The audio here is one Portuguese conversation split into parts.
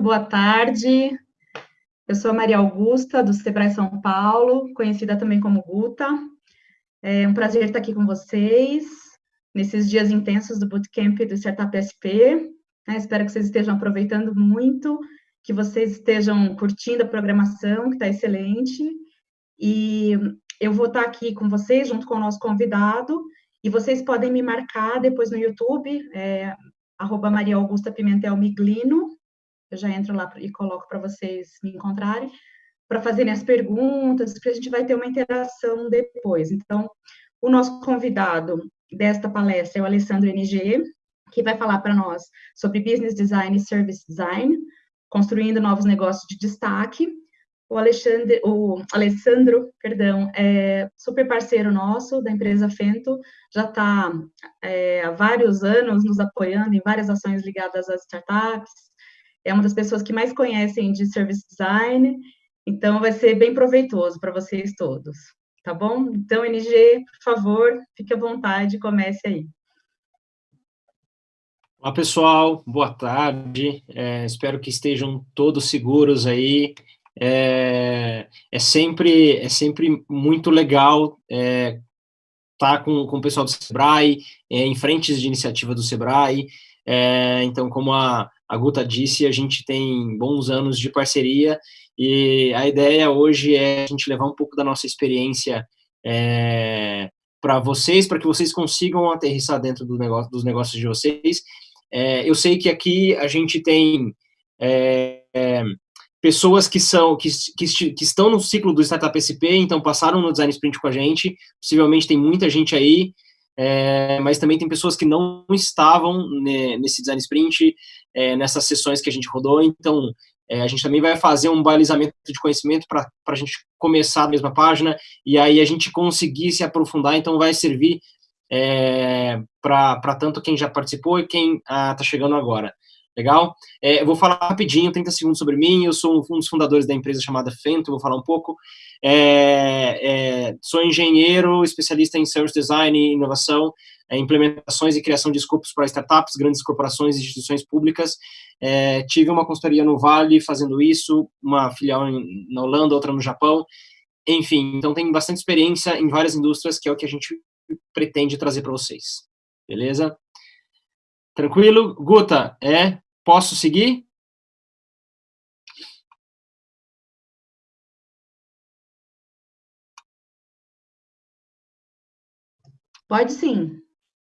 boa tarde. Eu sou a Maria Augusta, do Sebrae São Paulo, conhecida também como Guta. É um prazer estar aqui com vocês, nesses dias intensos do Bootcamp do Startup SP. É, espero que vocês estejam aproveitando muito, que vocês estejam curtindo a programação, que está excelente. E eu vou estar aqui com vocês, junto com o nosso convidado, e vocês podem me marcar depois no YouTube, é, Maria Augusta Pimentel Miglino, eu já entro lá e coloco para vocês me encontrarem, para fazerem as perguntas, porque a gente vai ter uma interação depois. Então, o nosso convidado desta palestra é o Alessandro NG, que vai falar para nós sobre Business Design e Service Design, construindo novos negócios de destaque. O, Alexandre, o Alessandro, perdão, é super parceiro nosso da empresa Fento, já está é, há vários anos nos apoiando em várias ações ligadas às startups, é uma das pessoas que mais conhecem de service design, então vai ser bem proveitoso para vocês todos, tá bom? Então, NG, por favor, fique à vontade, comece aí. Olá, pessoal, boa tarde, é, espero que estejam todos seguros aí, é, é, sempre, é sempre muito legal é, tá com, com o pessoal do Sebrae, é, em frentes de iniciativa do Sebrae, é, então, como a, a Guta disse, a gente tem bons anos de parceria e a ideia hoje é a gente levar um pouco da nossa experiência é, para vocês, para que vocês consigam aterrissar dentro do negócio, dos negócios de vocês. É, eu sei que aqui a gente tem é, é pessoas que são que, que, que, estão no ciclo do Startup SP, então passaram no Design Sprint com a gente, possivelmente tem muita gente aí, é, mas também tem pessoas que não estavam né, nesse Design Sprint, é, nessas sessões que a gente rodou, então é, a gente também vai fazer um balizamento de conhecimento para a gente começar a mesma página, e aí a gente conseguir se aprofundar, então vai servir é, para tanto quem já participou e quem está ah, chegando agora. Legal? É, eu vou falar rapidinho, 30 segundos sobre mim, eu sou um dos fundadores da empresa chamada Fento, vou falar um pouco. É, é, sou engenheiro, especialista em service design e inovação, é, implementações e criação de escopos para startups, grandes corporações e instituições públicas. É, tive uma consultoria no Vale fazendo isso, uma filial em, na Holanda, outra no Japão. Enfim, então tem bastante experiência em várias indústrias, que é o que a gente pretende trazer para vocês. Beleza? Tranquilo? Guta, é? Posso seguir? Pode sim.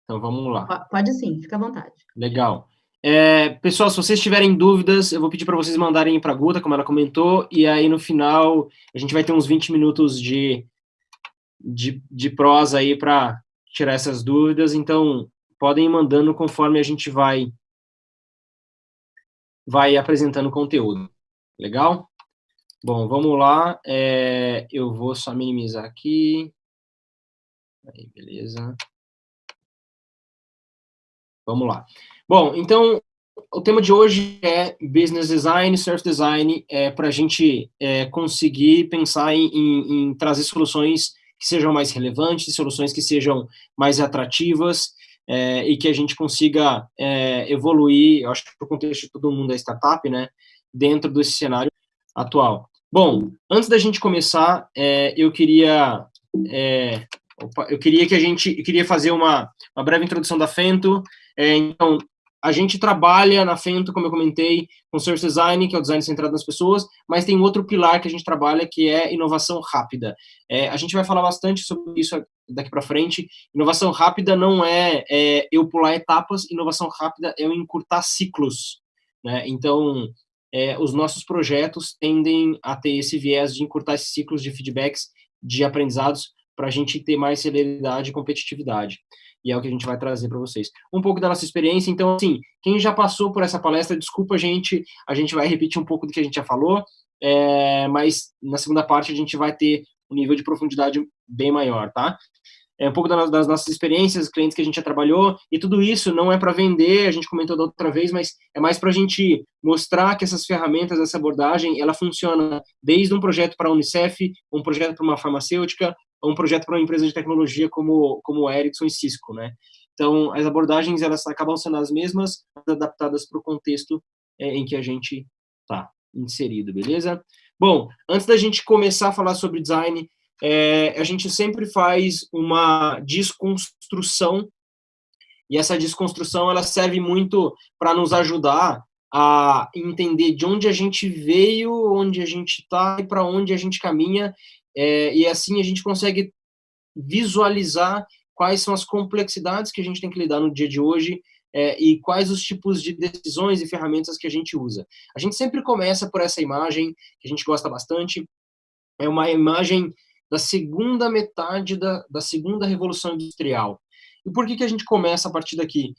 Então vamos lá. Pode sim, fica à vontade. Legal. É, pessoal, se vocês tiverem dúvidas, eu vou pedir para vocês mandarem para a Guta, como ela comentou, e aí no final a gente vai ter uns 20 minutos de, de, de prosa aí para tirar essas dúvidas, então podem ir mandando conforme a gente vai, vai apresentando conteúdo. Legal? Bom, vamos lá. É, eu vou só minimizar aqui. Aí, beleza. Vamos lá. Bom, então, o tema de hoje é Business Design, Surf Design, é, para a gente é, conseguir pensar em, em, em, trazer soluções que sejam mais relevantes, soluções que sejam mais atrativas é, e que a gente consiga é, evoluir, eu acho que para o contexto de todo mundo é startup, né, dentro desse cenário atual. Bom, antes da gente começar, é, eu queria é, Opa, eu queria que a gente, eu queria fazer uma, uma breve introdução da Fento. É, então, a gente trabalha na Fento, como eu comentei, com Service Design, que é o design centrado nas pessoas, mas tem outro pilar que a gente trabalha, que é inovação rápida. É, a gente vai falar bastante sobre isso daqui para frente. Inovação rápida não é, é, eu pular etapas, inovação rápida é eu encurtar ciclos. Né? Então, é, os nossos projetos tendem a ter esse viés de encurtar esses ciclos de feedbacks, de aprendizados, para a gente ter mais celeridade e competitividade. E é o que a gente vai trazer para vocês. Um pouco da nossa experiência, então, assim, quem já passou por essa palestra, desculpa, gente, a gente vai repetir um pouco do que a gente já falou, é, mas na segunda parte a gente vai ter um nível de profundidade bem maior, tá? É um pouco das nossas experiências, clientes que a gente já trabalhou, e tudo isso não é para vender, a gente comentou da outra vez, mas é mais para a gente mostrar que essas ferramentas, essa abordagem, ela funciona desde um projeto para a Unicef, um projeto para uma farmacêutica, um projeto para uma empresa de tecnologia como, como Ericsson e Cisco, né? Então, as abordagens, elas acabam sendo as mesmas, adaptadas para o contexto é, em que a gente Tá, inserido, beleza? Bom, antes da gente começar a falar sobre design, é, a gente sempre faz uma desconstrução, e essa desconstrução ela serve muito para nos ajudar a entender de onde a gente veio, onde a gente está e para onde a gente caminha, é, e assim a gente consegue visualizar quais são as complexidades que a gente tem que lidar no dia de hoje é, e quais os tipos de decisões e ferramentas que a gente usa. A gente sempre começa por essa imagem, que a gente gosta bastante, é uma imagem da segunda metade da, da segunda revolução industrial. E por que, que a gente começa a partir daqui?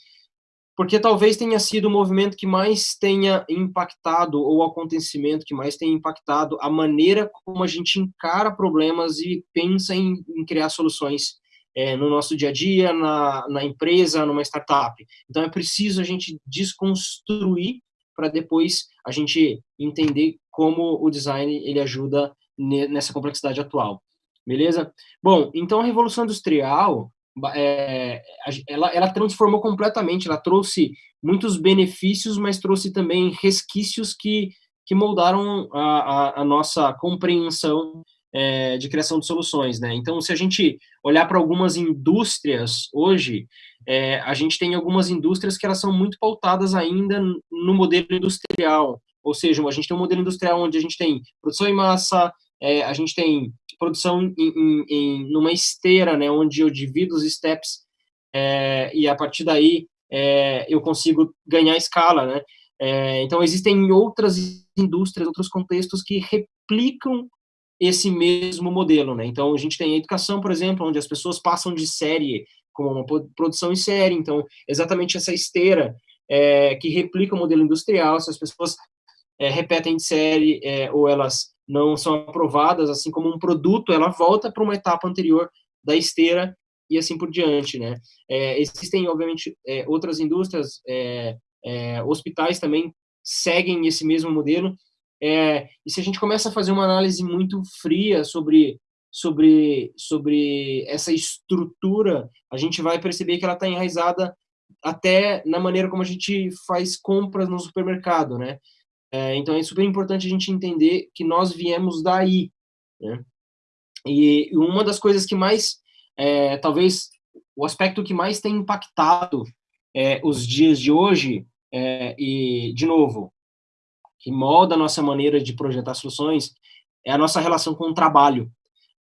Porque talvez tenha sido o movimento que mais tenha impactado, ou o acontecimento que mais tenha impactado a maneira como a gente encara problemas e pensa em, em criar soluções é, no nosso dia a dia, na, na empresa, numa startup. Então é preciso a gente desconstruir para depois a gente entender como o design ele ajuda nessa complexidade atual. Beleza? Bom, então a Revolução Industrial, é, ela, ela transformou completamente, ela trouxe muitos benefícios, mas trouxe também resquícios que, que moldaram a, a, a nossa compreensão é, de criação de soluções, né? Então, se a gente olhar para algumas indústrias hoje, é, a gente tem algumas indústrias que elas são muito pautadas ainda no modelo industrial, ou seja, a gente tem um modelo industrial onde a gente tem produção em massa, é, a gente tem produção em, em, em, numa esteira, né, onde eu divido os steps é, e a partir daí é, eu consigo ganhar escala, né? É, então existem outras indústrias, outros contextos que replicam esse mesmo modelo, né? Então, a gente tem a educação, por exemplo, onde as pessoas passam de série como uma produção em série, então, exatamente essa esteira é, que replica o modelo industrial, se as pessoas é, repetem de série é, ou elas não são aprovadas, assim como um produto, ela volta para uma etapa anterior da esteira e assim por diante, né? É, existem, obviamente, é, outras indústrias, é, hospitais também seguem esse mesmo modelo, é, e se a gente começa a fazer uma análise muito fria sobre, sobre, sobre essa estrutura, a gente vai perceber que ela está enraizada até na maneira como a gente faz compras no supermercado, né? É, então é super importante a gente entender que nós viemos daí, né? E uma das coisas que mais, é, talvez, o aspecto que mais tem impactado é, os dias de hoje, é, e, de novo, que molda a nossa maneira de projetar soluções, é a nossa relação com o trabalho.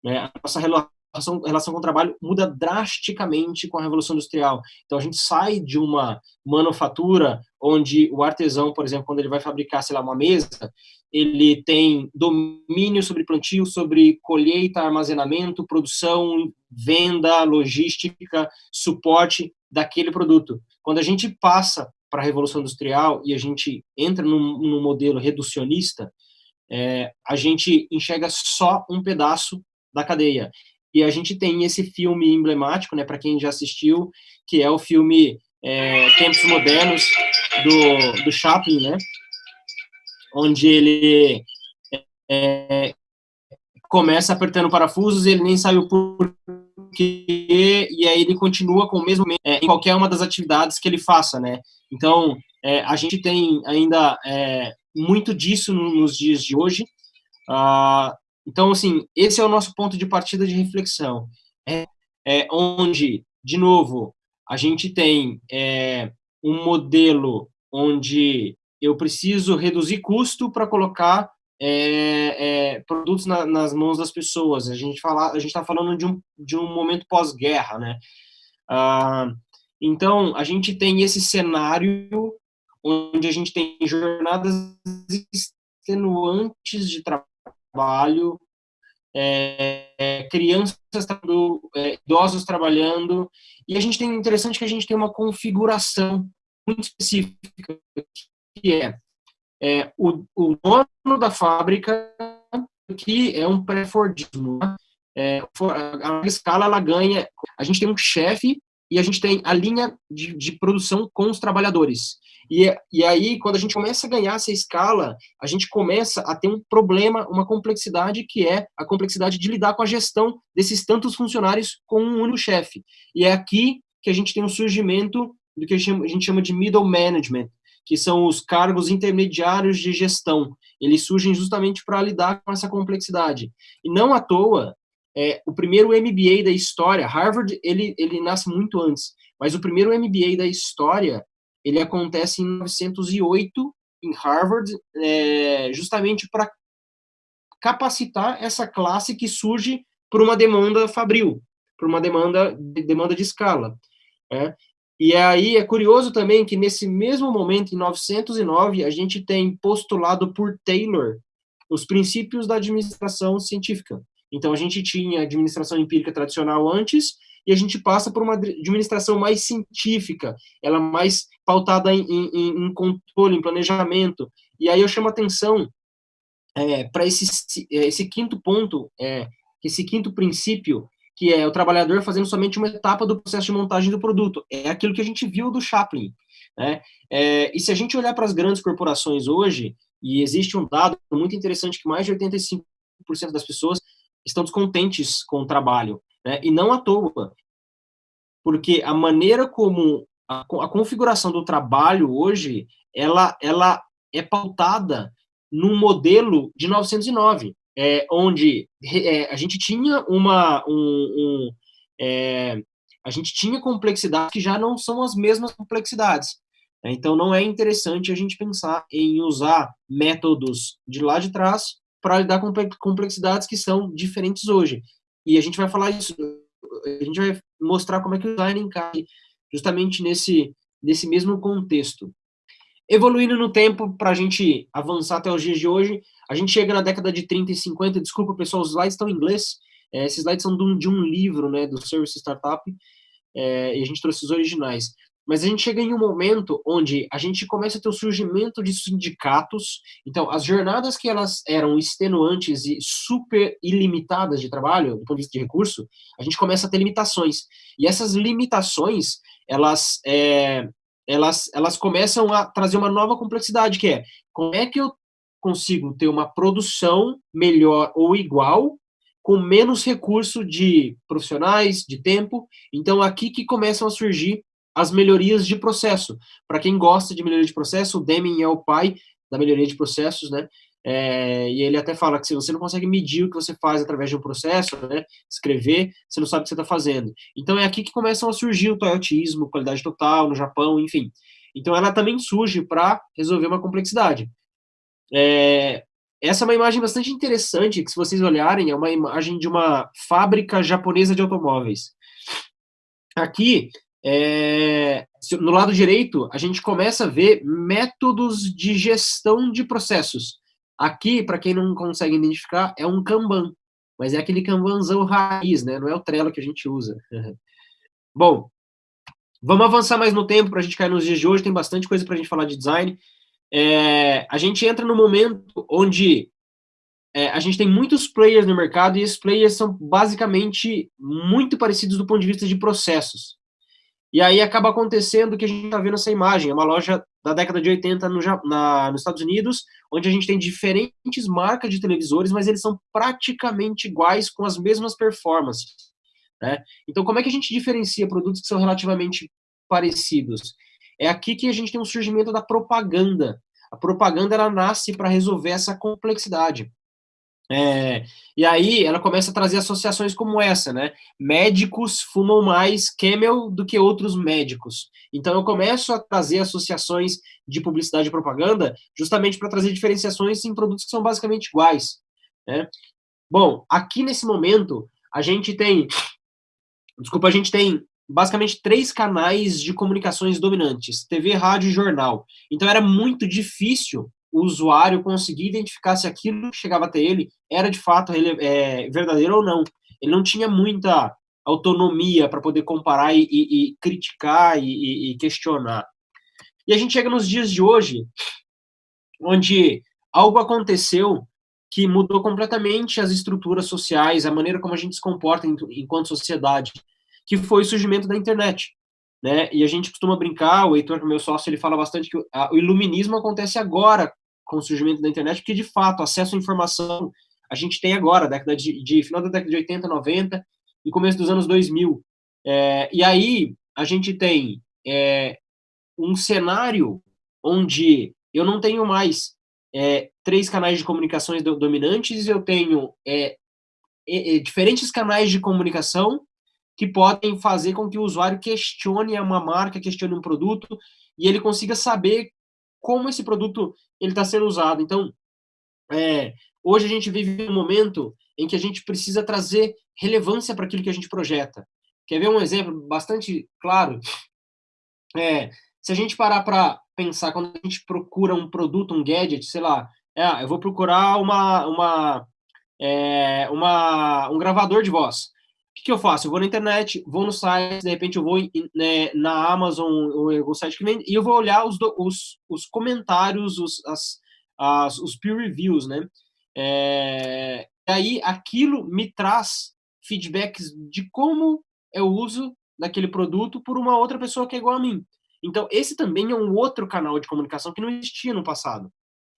Né? A nossa relação, relação com o trabalho muda drasticamente com a Revolução Industrial. Então, a gente sai de uma manufatura onde o artesão, por exemplo, quando ele vai fabricar, sei lá, uma mesa, ele tem domínio sobre plantio, sobre colheita, armazenamento, produção, venda, logística, suporte daquele produto. Quando a gente passa para a Revolução Industrial e a gente entra num, num modelo reducionista, é, a gente enxerga só um pedaço da cadeia. E a gente tem esse filme emblemático, né, para quem já assistiu, que é o filme é, Tempos Modernos, do, do Chaplin, né, onde ele é, começa apertando parafusos e ele nem sabe o porquê, e aí ele continua com o mesmo é, em qualquer uma das atividades que ele faça, né? Então, é, a gente tem ainda é, muito disso no, nos dias de hoje. Ah, então, assim, esse é o nosso ponto de partida de reflexão. É, é onde, de novo, a gente tem é, um modelo onde eu preciso reduzir custo para colocar é, é, produtos na, nas mãos das pessoas. A gente está falando de um, de um momento pós-guerra, né? Ah, então, a gente tem esse cenário onde a gente tem jornadas extenuantes de trabalho, é, crianças é, idosos trabalhando, e a gente tem interessante que a gente tem uma configuração muito específica, que é, é o, o, dono da fábrica, que é um pré-fordismo, né? é, a escala ela ganha, a gente tem um chefe e a gente tem a linha de, de produção com os trabalhadores. E, e aí, quando a gente começa a ganhar essa escala, a gente começa a ter um problema, uma complexidade, que é a complexidade de lidar com a gestão desses tantos funcionários com um único chefe. E é aqui que a gente tem um surgimento do que a gente chama de middle management, que são os cargos intermediários de gestão. Eles surgem justamente para lidar com essa complexidade. E não à toa, é, o primeiro MBA da história, Harvard, ele, ele nasce muito antes, mas o primeiro MBA da história, ele acontece em 1908, em Harvard, é, justamente para capacitar essa classe que surge por uma demanda fabril, por uma demanda, demanda de escala. É. E aí é curioso também que nesse mesmo momento, em 909, a gente tem postulado por Taylor os princípios da administração científica. Então, a gente tinha administração empírica tradicional antes, e a gente passa por uma administração mais científica, ela mais pautada em, em, em controle, em planejamento. E aí eu chamo atenção é, para esse, esse quinto ponto, é, esse quinto princípio, que é o trabalhador fazendo somente uma etapa do processo de montagem do produto. É aquilo que a gente viu do Chaplin. Né? É, e se a gente olhar para as grandes corporações hoje, e existe um dado muito interessante que mais de 85% das pessoas estão descontentes com o trabalho, né? e não à toa, porque a maneira como a, a configuração do trabalho hoje, ela, ela é pautada num modelo de 909, é, onde é, a gente tinha uma um, um é, a gente tinha complexidades que já não são as mesmas complexidades. Então, não é interessante a gente pensar em usar métodos de lá de trás para lidar com complexidades que são diferentes hoje. E a gente vai falar isso, a gente vai mostrar como é que o design encaixa justamente nesse, nesse mesmo contexto. Evoluindo no tempo, para a gente avançar até os dias de hoje, a gente chega na década de 30 e 50, desculpa pessoal, os slides estão em inglês, é, esses slides são de um, de um, livro, né, do Service Startup, é, e a gente trouxe os originais. Mas a gente chega em um momento onde a gente começa a ter o surgimento de sindicatos. Então, as jornadas que elas eram extenuantes e super ilimitadas de trabalho, do ponto de vista de recurso, a gente começa a ter limitações. E essas limitações, elas, é, elas, elas começam a trazer uma nova complexidade, que é como é que eu consigo ter uma produção melhor ou igual com menos recurso de profissionais, de tempo. Então, aqui que começam a surgir as melhorias de processo. Para quem gosta de melhoria de processo, o Deming é o pai da melhoria de processos, né? É, e ele até fala que se você não consegue medir o que você faz através de um processo, né, escrever, você não sabe o que você está fazendo. Então é aqui que começam a surgir o toyotismo, qualidade total, no Japão, enfim. Então ela também surge para resolver uma complexidade. É, essa é uma imagem bastante interessante, que se vocês olharem, é uma imagem de uma fábrica japonesa de automóveis. Aqui, é, no lado direito, a gente começa a ver métodos de gestão de processos. Aqui, para quem não consegue identificar, é um Kanban, mas é aquele Kanbanzão raiz, né? Não é o Trello que a gente usa. Bom, vamos avançar mais no tempo para a gente cair nos dias de hoje, tem bastante coisa para a gente falar de design. É, a gente entra no momento onde é, a gente tem muitos players no mercado e esses players são basicamente muito parecidos do ponto de vista de processos. E aí acaba acontecendo o que a gente está vendo essa imagem, é uma loja da década de 80 no, na, nos Estados Unidos, onde a gente tem diferentes marcas de televisores, mas eles são praticamente iguais, com as mesmas performances. Né? Então, como é que a gente diferencia produtos que são relativamente parecidos? É aqui que a gente tem um surgimento da propaganda. A propaganda ela nasce para resolver essa complexidade. É, e aí ela começa a trazer associações como essa, né? Médicos fumam mais Camel do que outros médicos. Então eu começo a trazer associações de publicidade e propaganda justamente para trazer diferenciações em produtos que são basicamente iguais. Né? Bom, aqui nesse momento a gente tem, desculpa, a gente tem basicamente três canais de comunicações dominantes: TV, rádio e jornal. Então era muito difícil o usuário conseguir identificar se aquilo que chegava até ele era de fato é, verdadeiro ou não. Ele não tinha muita autonomia para poder comparar e, e, e criticar e, e, questionar. E a gente chega nos dias de hoje, onde algo aconteceu que mudou completamente as estruturas sociais, a maneira como a gente se comporta enquanto sociedade, que foi o surgimento da internet. Né? E a gente costuma brincar, o Heitor, meu sócio, ele fala bastante que o iluminismo acontece agora com o surgimento da internet, porque de fato, acesso à informação a gente tem agora, década de, de final da década de 80, 90 e começo dos anos 2000. É, e aí a gente tem é, um cenário onde eu não tenho mais é, três canais de comunicações dominantes, eu tenho é, é, diferentes canais de comunicação que podem fazer com que o usuário questione uma marca, questione um produto, e ele consiga saber como esse produto está sendo usado. Então, é, hoje a gente vive um momento em que a gente precisa trazer relevância para aquilo que a gente projeta. Quer ver um exemplo bastante claro? É, se a gente parar para pensar, quando a gente procura um produto, um gadget, sei lá, é, eu vou procurar uma, uma, é, uma, um gravador de voz. Que, que, eu faço? Eu vou na internet, vou no site, de repente eu vou né, na Amazon, ou algum site que vende, e eu vou olhar os, os, os comentários, os, as, as, os peer reviews, né? É, aí aquilo me traz feedbacks de como eu uso daquele produto por uma outra pessoa que é igual a mim. Então, esse também é um outro canal de comunicação que não existia no passado.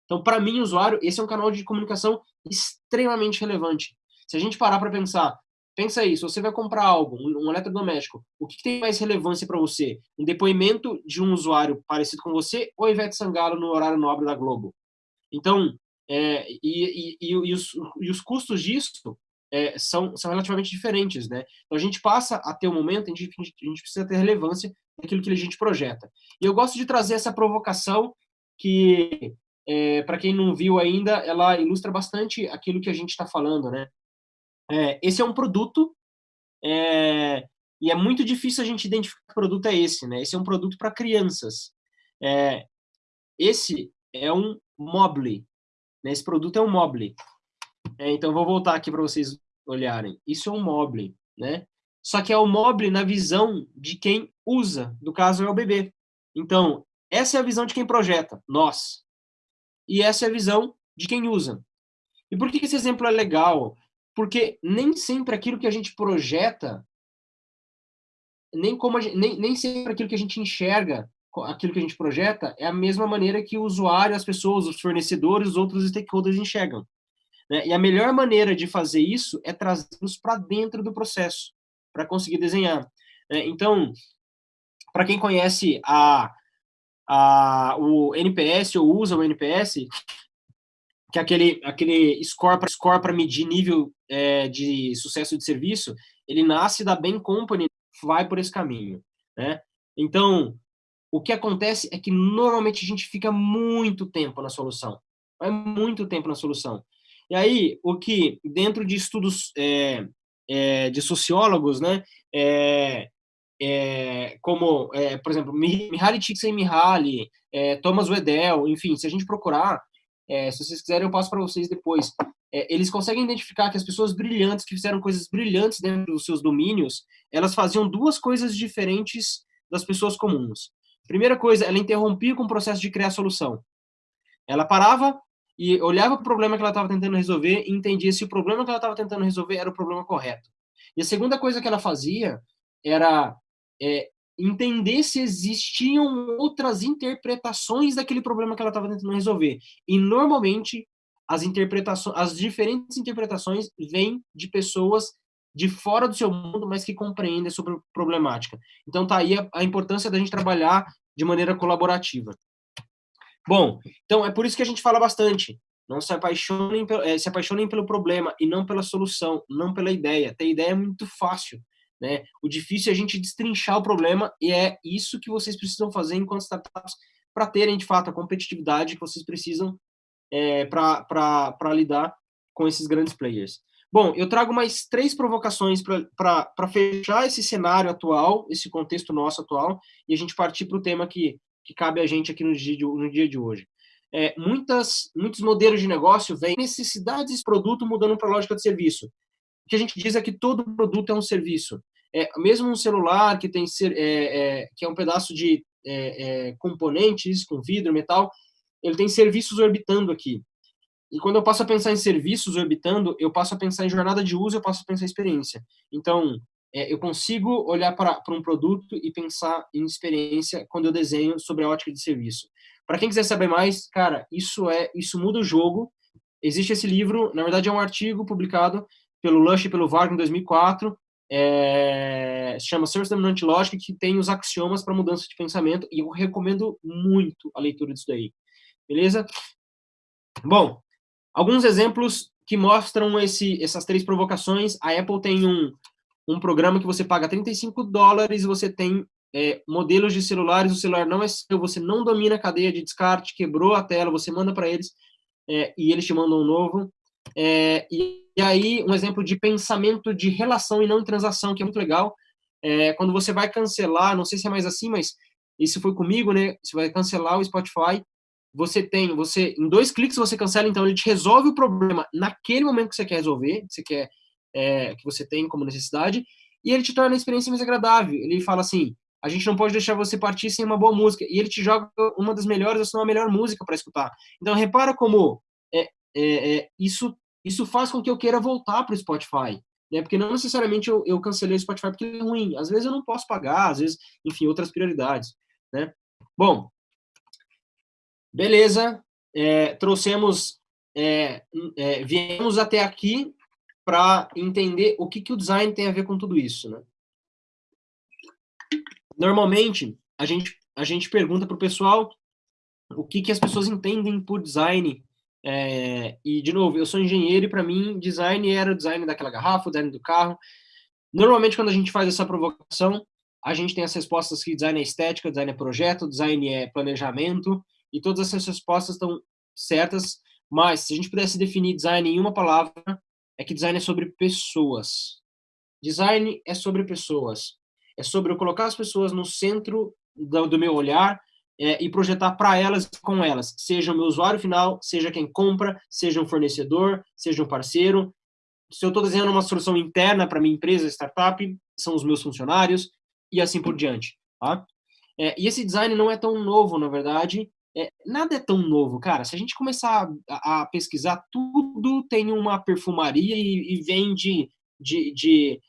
Então, para mim, usuário, esse é um canal de comunicação extremamente relevante. Se a gente parar para pensar, pensa aí, se você vai comprar algo, um, eletrodoméstico, o que, que tem mais relevância para você? Um depoimento de um usuário parecido com você ou Ivete Sangalo no horário nobre da Globo? Então, é, e, e, e, os, e, os, custos disso é, são, são relativamente diferentes, né? Então, a gente passa a ter um momento em que a gente, precisa ter relevância naquilo que a gente projeta. E eu gosto de trazer essa provocação que, é, para quem não viu ainda, ela ilustra bastante aquilo que a gente está falando, né? É, esse é um produto é, e é muito difícil a gente identificar que produto é esse, né? Esse é um produto para crianças. É, esse é um Mobile. Né? Esse produto é um Mobile. É, então, vou voltar aqui para vocês olharem. Isso é um Mobile, né? Só que é o Mobile na visão de quem usa, no caso é o bebê. Então, essa é a visão de quem projeta, nós. E essa é a visão de quem usa. E por que esse exemplo é legal? Porque nem sempre aquilo que a gente projeta, nem, como gente, nem, nem sempre aquilo que a gente enxerga, aquilo que a gente projeta, é a mesma maneira que o usuário, as pessoas, os fornecedores, os outros stakeholders enxergam. Né? E a melhor maneira de fazer isso é trazê-los para dentro do processo, para conseguir desenhar. Né? Então, para quem conhece a, a, o NPS ou usa o NPS, que é aquele, aquele score para score medir nível é, de sucesso de serviço, ele nasce da Bain Company, vai por esse caminho, né? Então, o que acontece é que normalmente a gente fica muito tempo na solução, vai muito tempo na solução. E aí, o que dentro de estudos é, é, de sociólogos, né, é, é, como, é, por exemplo, Mihaly Csikszentmihalyi, é, Thomas Wedel, enfim, se a gente procurar, é, se vocês quiserem, eu passo para vocês depois. É, eles conseguem identificar que as pessoas brilhantes, que fizeram coisas brilhantes dentro dos seus domínios, elas faziam duas coisas diferentes das pessoas comuns. Primeira coisa, ela interrompia com o processo de criar solução. Ela parava e olhava para o problema que ela estava tentando resolver e entendia se o problema que ela estava tentando resolver era o problema correto. E a segunda coisa que ela fazia era é, entender se existiam outras interpretações daquele problema que ela estava tentando resolver. E normalmente as interpretações, as diferentes interpretações vêm de pessoas de fora do seu mundo, mas que compreendem sobre a problemática. Então tá aí a, a importância da gente trabalhar de maneira colaborativa. Bom, então é por isso que a gente fala bastante. Não se apaixonem, é, se apaixonem pelo problema e não pela solução, não pela ideia. Ter ideia é muito fácil. Né? O difícil é a gente destrinchar o problema e é isso que vocês precisam fazer enquanto startups para terem, de fato, a competitividade que vocês precisam é, para lidar com esses grandes players. Bom, eu trago mais três provocações para fechar esse cenário atual, esse contexto nosso atual, e a gente partir para o tema que, que cabe a gente aqui no dia de, no dia de hoje. É, muitas, muitos modelos de negócio vêm necessidades de produto mudando para lógica de serviço. O que a gente diz é que todo produto é um serviço é, mesmo um celular que tem ser, é, é, que é um pedaço de é, é, componentes com vidro, metal, ele tem serviços orbitando aqui. E quando eu passo a pensar em serviços orbitando, eu passo a pensar em jornada de uso, eu passo a pensar em experiência. Então, é, eu consigo olhar para um produto e pensar em experiência quando eu desenho sobre a ótica de serviço. Para quem quiser saber mais, cara, isso é isso muda o jogo. Existe esse livro, na verdade é um artigo publicado pelo Lush e pelo Varg em 2004, é, chama Service Dominant Logic, que tem os axiomas para mudança de pensamento, e eu recomendo muito a leitura disso daí. Beleza? Bom, alguns exemplos que mostram esse, essas três provocações. A Apple tem um, um programa que você paga 35 dólares e você tem é, modelos de celulares, o celular não é seu, você não domina a cadeia de descarte, quebrou a tela, você manda para eles é, e eles te mandam um novo. É, e, e, aí, um exemplo de pensamento de relação e não de transação, que é muito legal. É, quando você vai cancelar, não sei se é mais assim, mas isso foi comigo, né? Você vai cancelar o Spotify, você tem, você em dois cliques você cancela, então ele te resolve o problema naquele momento que você quer resolver, que você quer, é, que você tem como necessidade, e ele te torna a experiência mais agradável. Ele fala assim, a gente não pode deixar você partir sem uma boa música, e ele te joga uma das melhores, ou se não a melhor música para escutar. Então repara como é, é, é, isso, isso faz com que eu queira voltar para o Spotify. Né? Porque não necessariamente eu, eu cancelei o Spotify porque é ruim. Às vezes eu não posso pagar, às vezes, enfim, outras prioridades. Né? Bom, beleza. É, trouxemos, é, é, viemos até aqui para entender o que, que o design tem a ver com tudo isso. Né? Normalmente, a gente, a gente pergunta para o pessoal o que, que as pessoas entendem por design é, e, de novo, eu sou engenheiro e, para mim, design era o design daquela garrafa, o design do carro. Normalmente, quando a gente faz essa provocação, a gente tem as respostas que design é estética, design é projeto, design é planejamento, e todas essas respostas estão certas, mas se a gente pudesse definir design em uma palavra, é que design é sobre pessoas. Design é sobre pessoas. É sobre eu colocar as pessoas no centro do, do meu olhar é, e projetar para elas com elas, seja o meu usuário final, seja quem compra, seja um fornecedor, seja um parceiro. Se eu estou desenhando uma solução interna para minha empresa, startup, são os meus funcionários e assim por diante. Tá? É, e esse design não é tão novo, na verdade. É, nada é tão novo, cara. Se a gente começar a, a pesquisar, tudo tem uma perfumaria e, e vem de, de, de,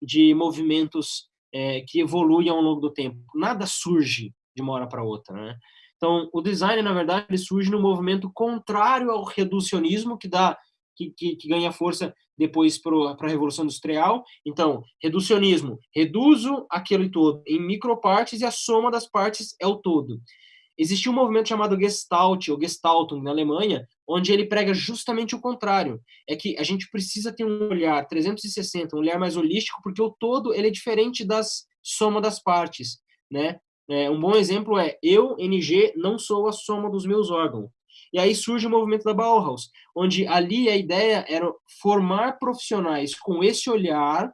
de movimentos é, que evoluem ao longo do tempo. Nada surge de uma hora para outra, né? Então, o design, na verdade, ele surge no movimento contrário ao reducionismo, que dá que, que, que ganha força depois para a Revolução Industrial. Então, reducionismo, reduzo aquele todo em micropartes e a soma das partes é o todo. Existia um movimento chamado Gestalt, ou Gestaltung, na Alemanha, onde ele prega justamente o contrário. É que a gente precisa ter um olhar 360, um olhar mais holístico, porque o todo ele é diferente das soma das partes, né? É, um bom exemplo é eu, NG, não sou a soma dos meus órgãos. E aí surge o movimento da Bauhaus, onde ali a ideia era formar profissionais com esse olhar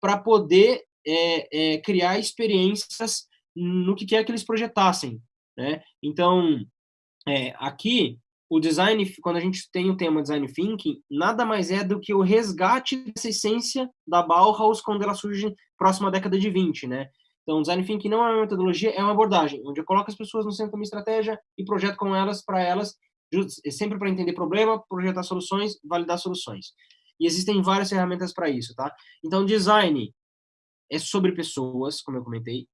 para poder é, é, criar experiências no que quer que eles projetassem. Né? Então, é, aqui, o design, quando a gente tem o tema design thinking, nada mais é do que o resgate dessa essência da Bauhaus quando ela surge próxima à década de 20, né? Então, design thinking não é uma metodologia, é uma abordagem, onde eu coloco as pessoas no centro da minha estratégia e projeto com elas, para elas, sempre para entender problema, projetar soluções, validar soluções. E existem várias ferramentas para isso, tá? Então, design é sobre pessoas, como eu comentei,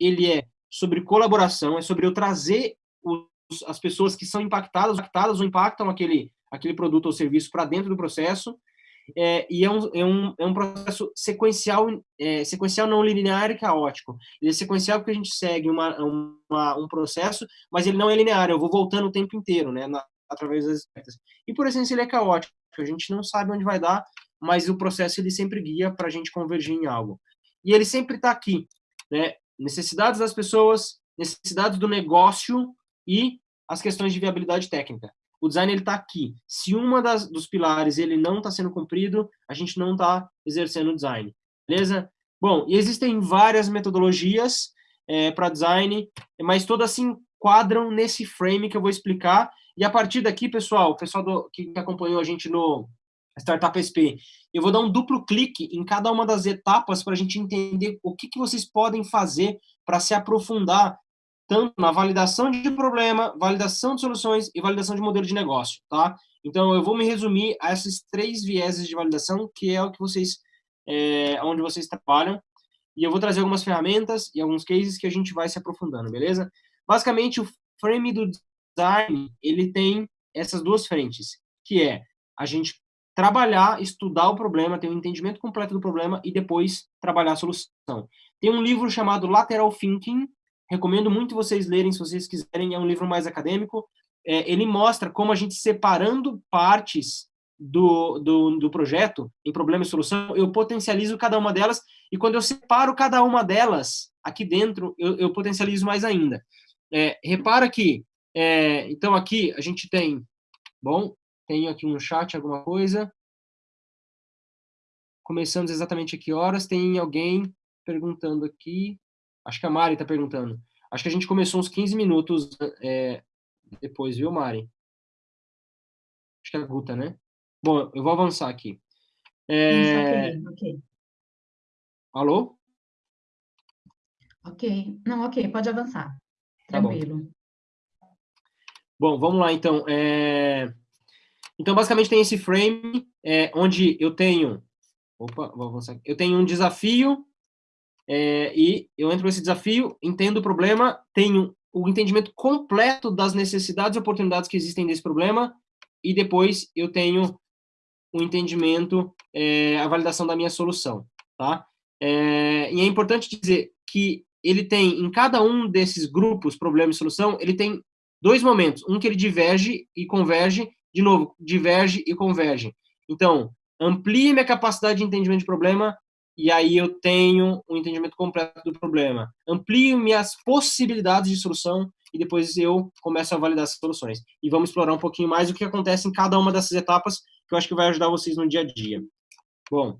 ele é sobre colaboração, é sobre eu trazer os, as pessoas que são impactadas, impactadas ou impactam aquele, aquele produto ou serviço para dentro do processo, é, e é um, é, um, é um processo sequencial, é, sequencial não linear e caótico. Ele é sequencial porque a gente segue uma, uma, um processo, mas ele não é linear, eu vou voltando o tempo inteiro, né, na, através das expectativas. E por essência ele é caótico, a gente não sabe onde vai dar, mas o processo ele sempre guia para a gente convergir em algo. E ele sempre está aqui, né, necessidades das pessoas, necessidades do negócio e as questões de viabilidade técnica o design está aqui. Se uma das, dos pilares ele não está sendo cumprido, a gente não está exercendo o design, beleza? Bom, e existem várias metodologias é, para design, mas todas se enquadram nesse frame que eu vou explicar. E a partir daqui, pessoal, o pessoal do, que acompanhou a gente no Startup SP, eu vou dar um duplo clique em cada uma das etapas para a gente entender o que, que vocês podem fazer para se aprofundar tanto na validação de problema, validação de soluções e validação de modelo de negócio, tá? Então, eu vou me resumir a esses três vieses de validação, que é o que vocês, é, onde vocês trabalham, e eu vou trazer algumas ferramentas e alguns cases que a gente vai se aprofundando, beleza? Basicamente, o frame do design, ele tem essas duas frentes, que é a gente trabalhar, estudar o problema, ter um entendimento completo do problema e depois trabalhar a solução. Tem um livro chamado Lateral Thinking, recomendo muito vocês lerem se vocês quiserem, é um livro mais acadêmico. É, ele mostra como a gente separando partes do, do, do, projeto em problema e solução, eu potencializo cada uma delas, e quando eu separo cada uma delas aqui dentro, eu, eu potencializo mais ainda. É, repara que, é, então aqui a gente tem, bom, tenho aqui um chat, alguma coisa. Começamos exatamente a que horas? Tem alguém perguntando aqui. Acho que a Mari está perguntando. Acho que a gente começou uns 15 minutos é, depois, viu, Mari? Acho que é a Guta, né? Bom, eu vou avançar aqui. É... Isso, ok, ok. Alô? Ok. Não, ok, pode avançar. Tranquilo. Tá bom. bom. vamos lá, então. É... Então, basicamente, tem esse frame é, onde eu tenho... Opa, vou avançar. Eu tenho um desafio é, e eu entro nesse desafio, entendo o problema, tenho o entendimento completo das necessidades e oportunidades que existem desse problema e depois eu tenho o entendimento, é, a validação da minha solução, tá? É, e é importante dizer que ele tem, em cada um desses grupos, problema e solução, ele tem dois momentos, um que ele diverge e converge, de novo, diverge e converge. Então, amplie minha capacidade de entendimento de problema e aí eu tenho um entendimento completo do problema. Amplio minhas possibilidades de solução e depois eu começo a validar essas soluções. E vamos explorar um pouquinho mais o que acontece em cada uma dessas etapas, que eu acho que vai ajudar vocês no dia a dia. Bom,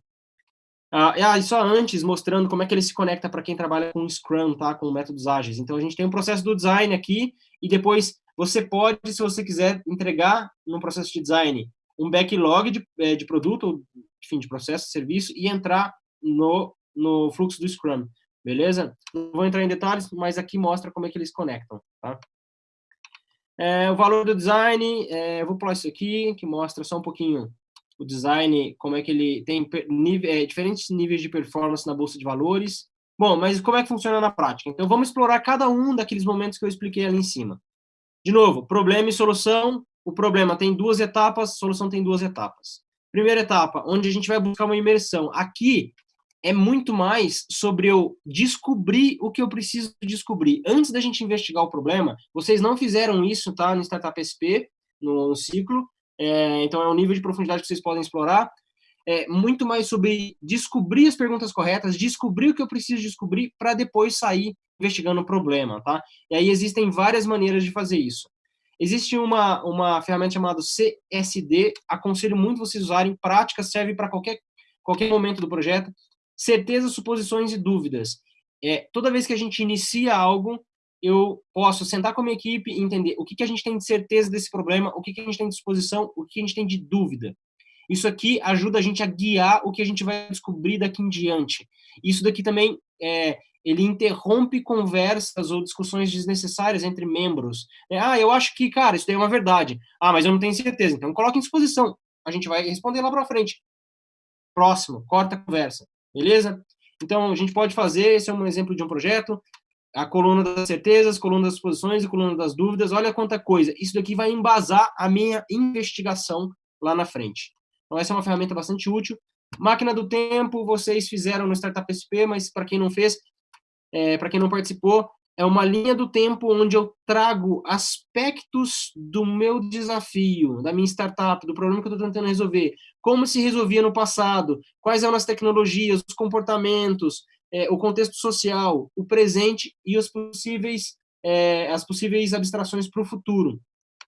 ah, e só antes, mostrando como é que ele se conecta para quem trabalha com Scrum, tá? com métodos ágeis. Então, a gente tem um processo do design aqui, e depois você pode, se você quiser, entregar no processo de design um backlog de, é, de produto, enfim, de processo, serviço, e entrar no, no fluxo do Scrum, beleza? Não vou entrar em detalhes, mas aqui mostra como é que eles conectam, tá? É, o valor do design, é, eu vou pular isso aqui, que mostra só um pouquinho o design, como é que ele tem nível, é, diferentes níveis de performance na bolsa de valores. Bom, mas como é que funciona na prática? Então, vamos explorar cada um daqueles momentos que eu expliquei ali em cima. De novo, problema e solução. O problema tem duas etapas, solução tem duas etapas. Primeira etapa, onde a gente vai buscar uma imersão. Aqui é muito mais sobre eu descobrir o que eu preciso descobrir. Antes da gente investigar o problema, vocês não fizeram isso, tá? No Startup SP, no, no ciclo. É, então, é um nível de profundidade que vocês podem explorar. É muito mais sobre descobrir as perguntas corretas, descobrir o que eu preciso descobrir para depois sair investigando o problema, tá? E aí existem várias maneiras de fazer isso. Existe uma, uma ferramenta chamada CSD, aconselho muito vocês usarem, prática, serve para qualquer, qualquer momento do projeto. Certezas, suposições e dúvidas. É, toda vez que a gente inicia algo, eu posso sentar com a minha equipe e entender o que, que a gente tem de certeza desse problema, o que, que a gente tem de suposição, o que a gente tem de dúvida. Isso aqui ajuda a gente a guiar o que a gente vai descobrir daqui em diante. Isso daqui também é, ele interrompe conversas ou discussões desnecessárias entre membros. É, ah, eu acho que, cara, isso daí é uma verdade. Ah, mas eu não tenho certeza. Então, coloque em disposição. A gente vai responder lá para frente. Próximo, corta a conversa. Beleza? Então, a gente pode fazer, esse é um exemplo de um projeto, a coluna das certezas, coluna das suposições e coluna das dúvidas. Olha quanta coisa. Isso daqui vai embasar a minha investigação lá na frente. Então, essa é uma ferramenta bastante útil. Máquina do tempo, vocês fizeram no Startup SP, mas para quem não fez, é, para quem não participou, é uma linha do tempo onde eu trago aspectos do meu desafio, da minha startup, do problema que eu estou tentando resolver, como se resolvia no passado, quais eram as tecnologias, os comportamentos, é, o contexto social, o presente e os possíveis, é, as possíveis abstrações para o futuro.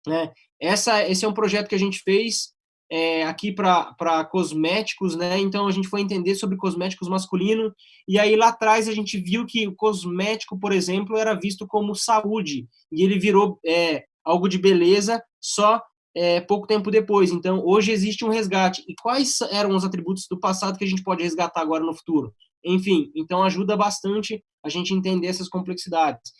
Né? Essa, esse é um projeto que a gente fez é, aqui para cosméticos, né? Então a gente foi entender sobre cosméticos masculino e aí lá atrás a gente viu que o cosmético, por exemplo, era visto como saúde e ele virou é, algo de beleza só é, pouco tempo depois. Então hoje existe um resgate. E quais eram os atributos do passado que a gente pode resgatar agora no futuro? Enfim, então ajuda bastante a gente entender essas complexidades.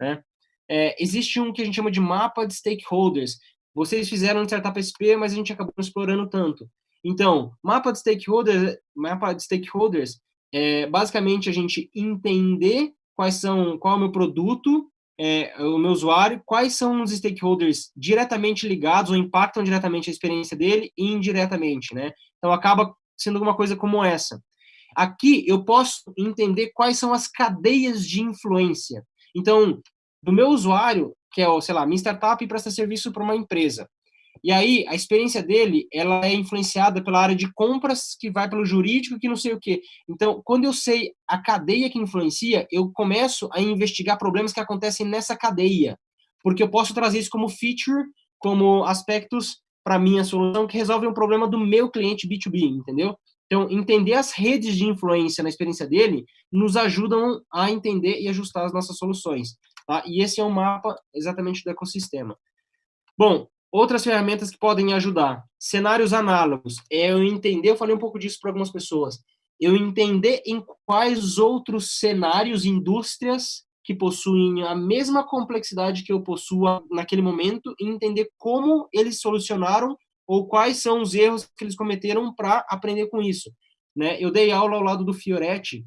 Né? É, existe um que a gente chama de mapa de stakeholders, vocês fizeram no Startup SP, mas a gente acabou explorando tanto. Então, mapa de stakeholders, mapa de stakeholders é basicamente a gente entender quais são, qual é o meu produto, é, o meu usuário, quais são os stakeholders diretamente ligados ou impactam diretamente a experiência dele e indiretamente, né? Então, acaba sendo alguma coisa como essa. Aqui, eu posso entender quais são as cadeias de influência. Então, do meu usuário, que é, sei lá, minha startup presta serviço para uma empresa. E aí, a experiência dele, ela é influenciada pela área de compras, que vai pelo jurídico, que não sei o quê. Então, quando eu sei a cadeia que influencia, eu começo a investigar problemas que acontecem nessa cadeia. Porque eu posso trazer isso como feature, como aspectos para minha solução que resolvem um problema do meu cliente B2B, entendeu? Então, entender as redes de influência na experiência dele nos ajudam a entender e ajustar as nossas soluções. Tá? E esse é um mapa exatamente do ecossistema. Bom, outras ferramentas que podem ajudar. Cenários análogos. É eu entender, eu falei um pouco disso para algumas pessoas, eu entender em quais outros cenários, indústrias que possuem a mesma complexidade que eu possuo naquele momento e entender como eles solucionaram ou quais são os erros que eles cometeram para aprender com isso. Né? Eu dei aula ao lado do Fioretti,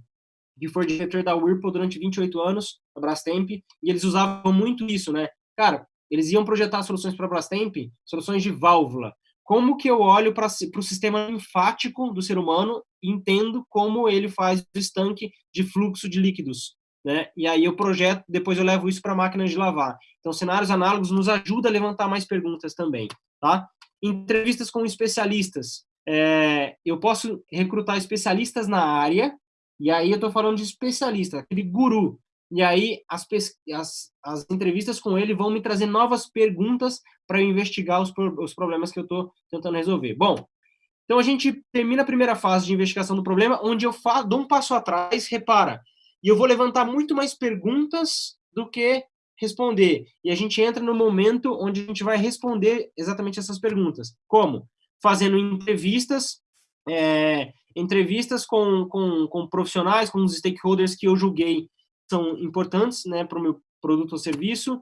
que foi diretor da Whirlpool durante 28 anos, a Brastemp, e eles usavam muito isso, né? Cara, eles iam projetar soluções para a Brastemp, soluções de válvula. Como que eu olho para o sistema linfático do ser humano e entendo como ele faz o estanque de fluxo de líquidos, né? E aí eu projeto, depois eu levo isso para a máquina de lavar. Então, cenários análogos nos ajuda a levantar mais perguntas também, tá? Entrevistas com especialistas. É, eu posso recrutar especialistas na área, e aí eu estou falando de especialista, aquele guru. E aí as, as, as entrevistas com ele vão me trazer novas perguntas para eu investigar os, os problemas que eu estou tentando resolver. Bom, então a gente termina a primeira fase de investigação do problema, onde eu dou um passo atrás, repara, e eu vou levantar muito mais perguntas do que responder. E a gente entra no momento onde a gente vai responder exatamente essas perguntas. Como? Fazendo entrevistas, é, entrevistas com, com, com profissionais, com os stakeholders que eu julguei são importantes né, para o meu produto ou serviço.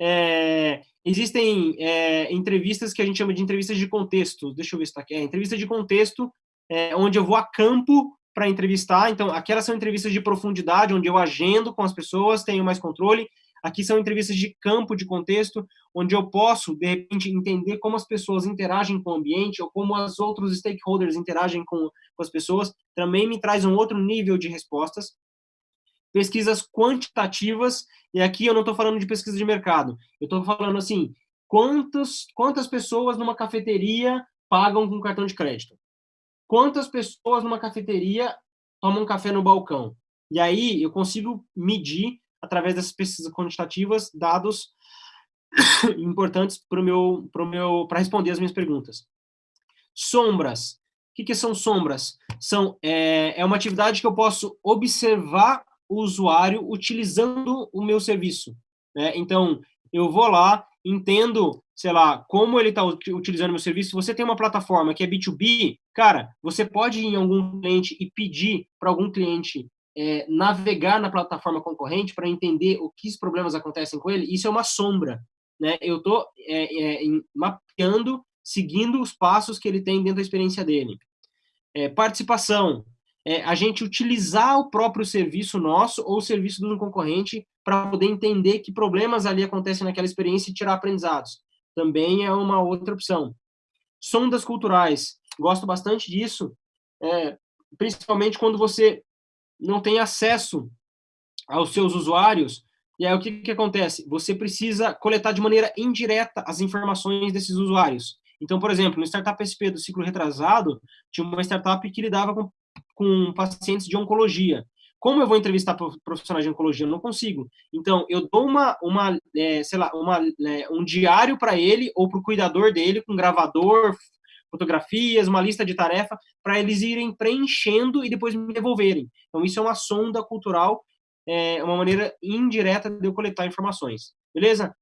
É, existem é, entrevistas que a gente chama de entrevistas de contexto. Deixa eu ver se está aqui. É, entrevista de contexto, é, onde eu vou a campo para entrevistar. Então, aquelas são entrevistas de profundidade, onde eu agendo com as pessoas, tenho mais controle. Aqui são entrevistas de campo, de contexto, onde eu posso, de repente, entender como as pessoas interagem com o ambiente ou como os outros stakeholders interagem com, com as pessoas. Também me traz um outro nível de respostas. Pesquisas quantitativas, e aqui eu não estou falando de pesquisa de mercado, eu estou falando assim, quantos, quantas pessoas numa cafeteria pagam com cartão de crédito? Quantas pessoas numa cafeteria tomam café no balcão? E aí eu consigo medir através dessas pesquisas quantitativas, dados importantes para meu, meu, responder as minhas perguntas. Sombras. O que, que são sombras? São, é, é uma atividade que eu posso observar o usuário utilizando o meu serviço. Né? Então, eu vou lá, entendo, sei lá, como ele está utilizando o meu serviço. Se você tem uma plataforma que é B2B, cara, você pode ir em algum cliente e pedir para algum cliente é, navegar na plataforma concorrente para entender o que os problemas acontecem com ele, isso é uma sombra. Né? Eu estou é, é, mapeando, seguindo os passos que ele tem dentro da experiência dele. É, participação, é, a gente utilizar o próprio serviço nosso ou o serviço do concorrente para poder entender que problemas ali acontecem naquela experiência e tirar aprendizados. Também é uma outra opção. Sondas culturais, gosto bastante disso, é, principalmente quando você não tem acesso aos seus usuários, e aí o que, que acontece? Você precisa coletar de maneira indireta as informações desses usuários. Então, por exemplo, no Startup SP do ciclo retrasado, tinha uma startup que lidava com, com pacientes de oncologia. Como eu vou entrevistar profissionais de oncologia? Eu não consigo. Então, eu dou uma, uma é, sei lá, uma, é, um diário para ele ou para o cuidador dele, com gravador, fotografias, uma lista de tarefa, para eles irem preenchendo e depois me devolverem. Então, isso é uma sonda cultural, é uma maneira indireta de eu coletar informações. Beleza?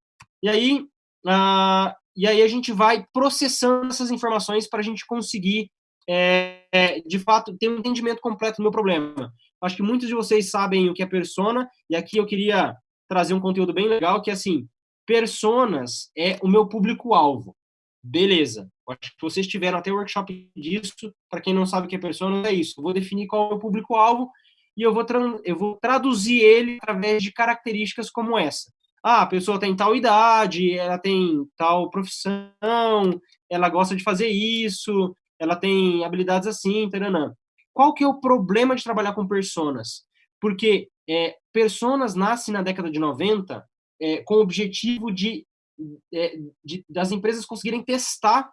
E aí, ah, e aí a gente vai processando essas informações para a gente conseguir, é, é, de fato, ter um entendimento completo do meu problema. Acho que muitos de vocês sabem o que é persona, e aqui eu queria trazer um conteúdo bem legal, que é assim, personas é o meu público-alvo. Beleza. Acho que vocês tiveram até workshop disso. Para quem não sabe o que é persona, é isso. Eu vou definir qual é o público-alvo e eu vou, eu vou traduzir ele através de características como essa. Ah, a pessoa tem tal idade, ela tem tal profissão, ela gosta de fazer isso, ela tem habilidades assim, taranã. Qual que é o problema de trabalhar com personas? Porque é, personas nascem na década de 90 é, com o objetivo de, é, de, das empresas conseguirem testar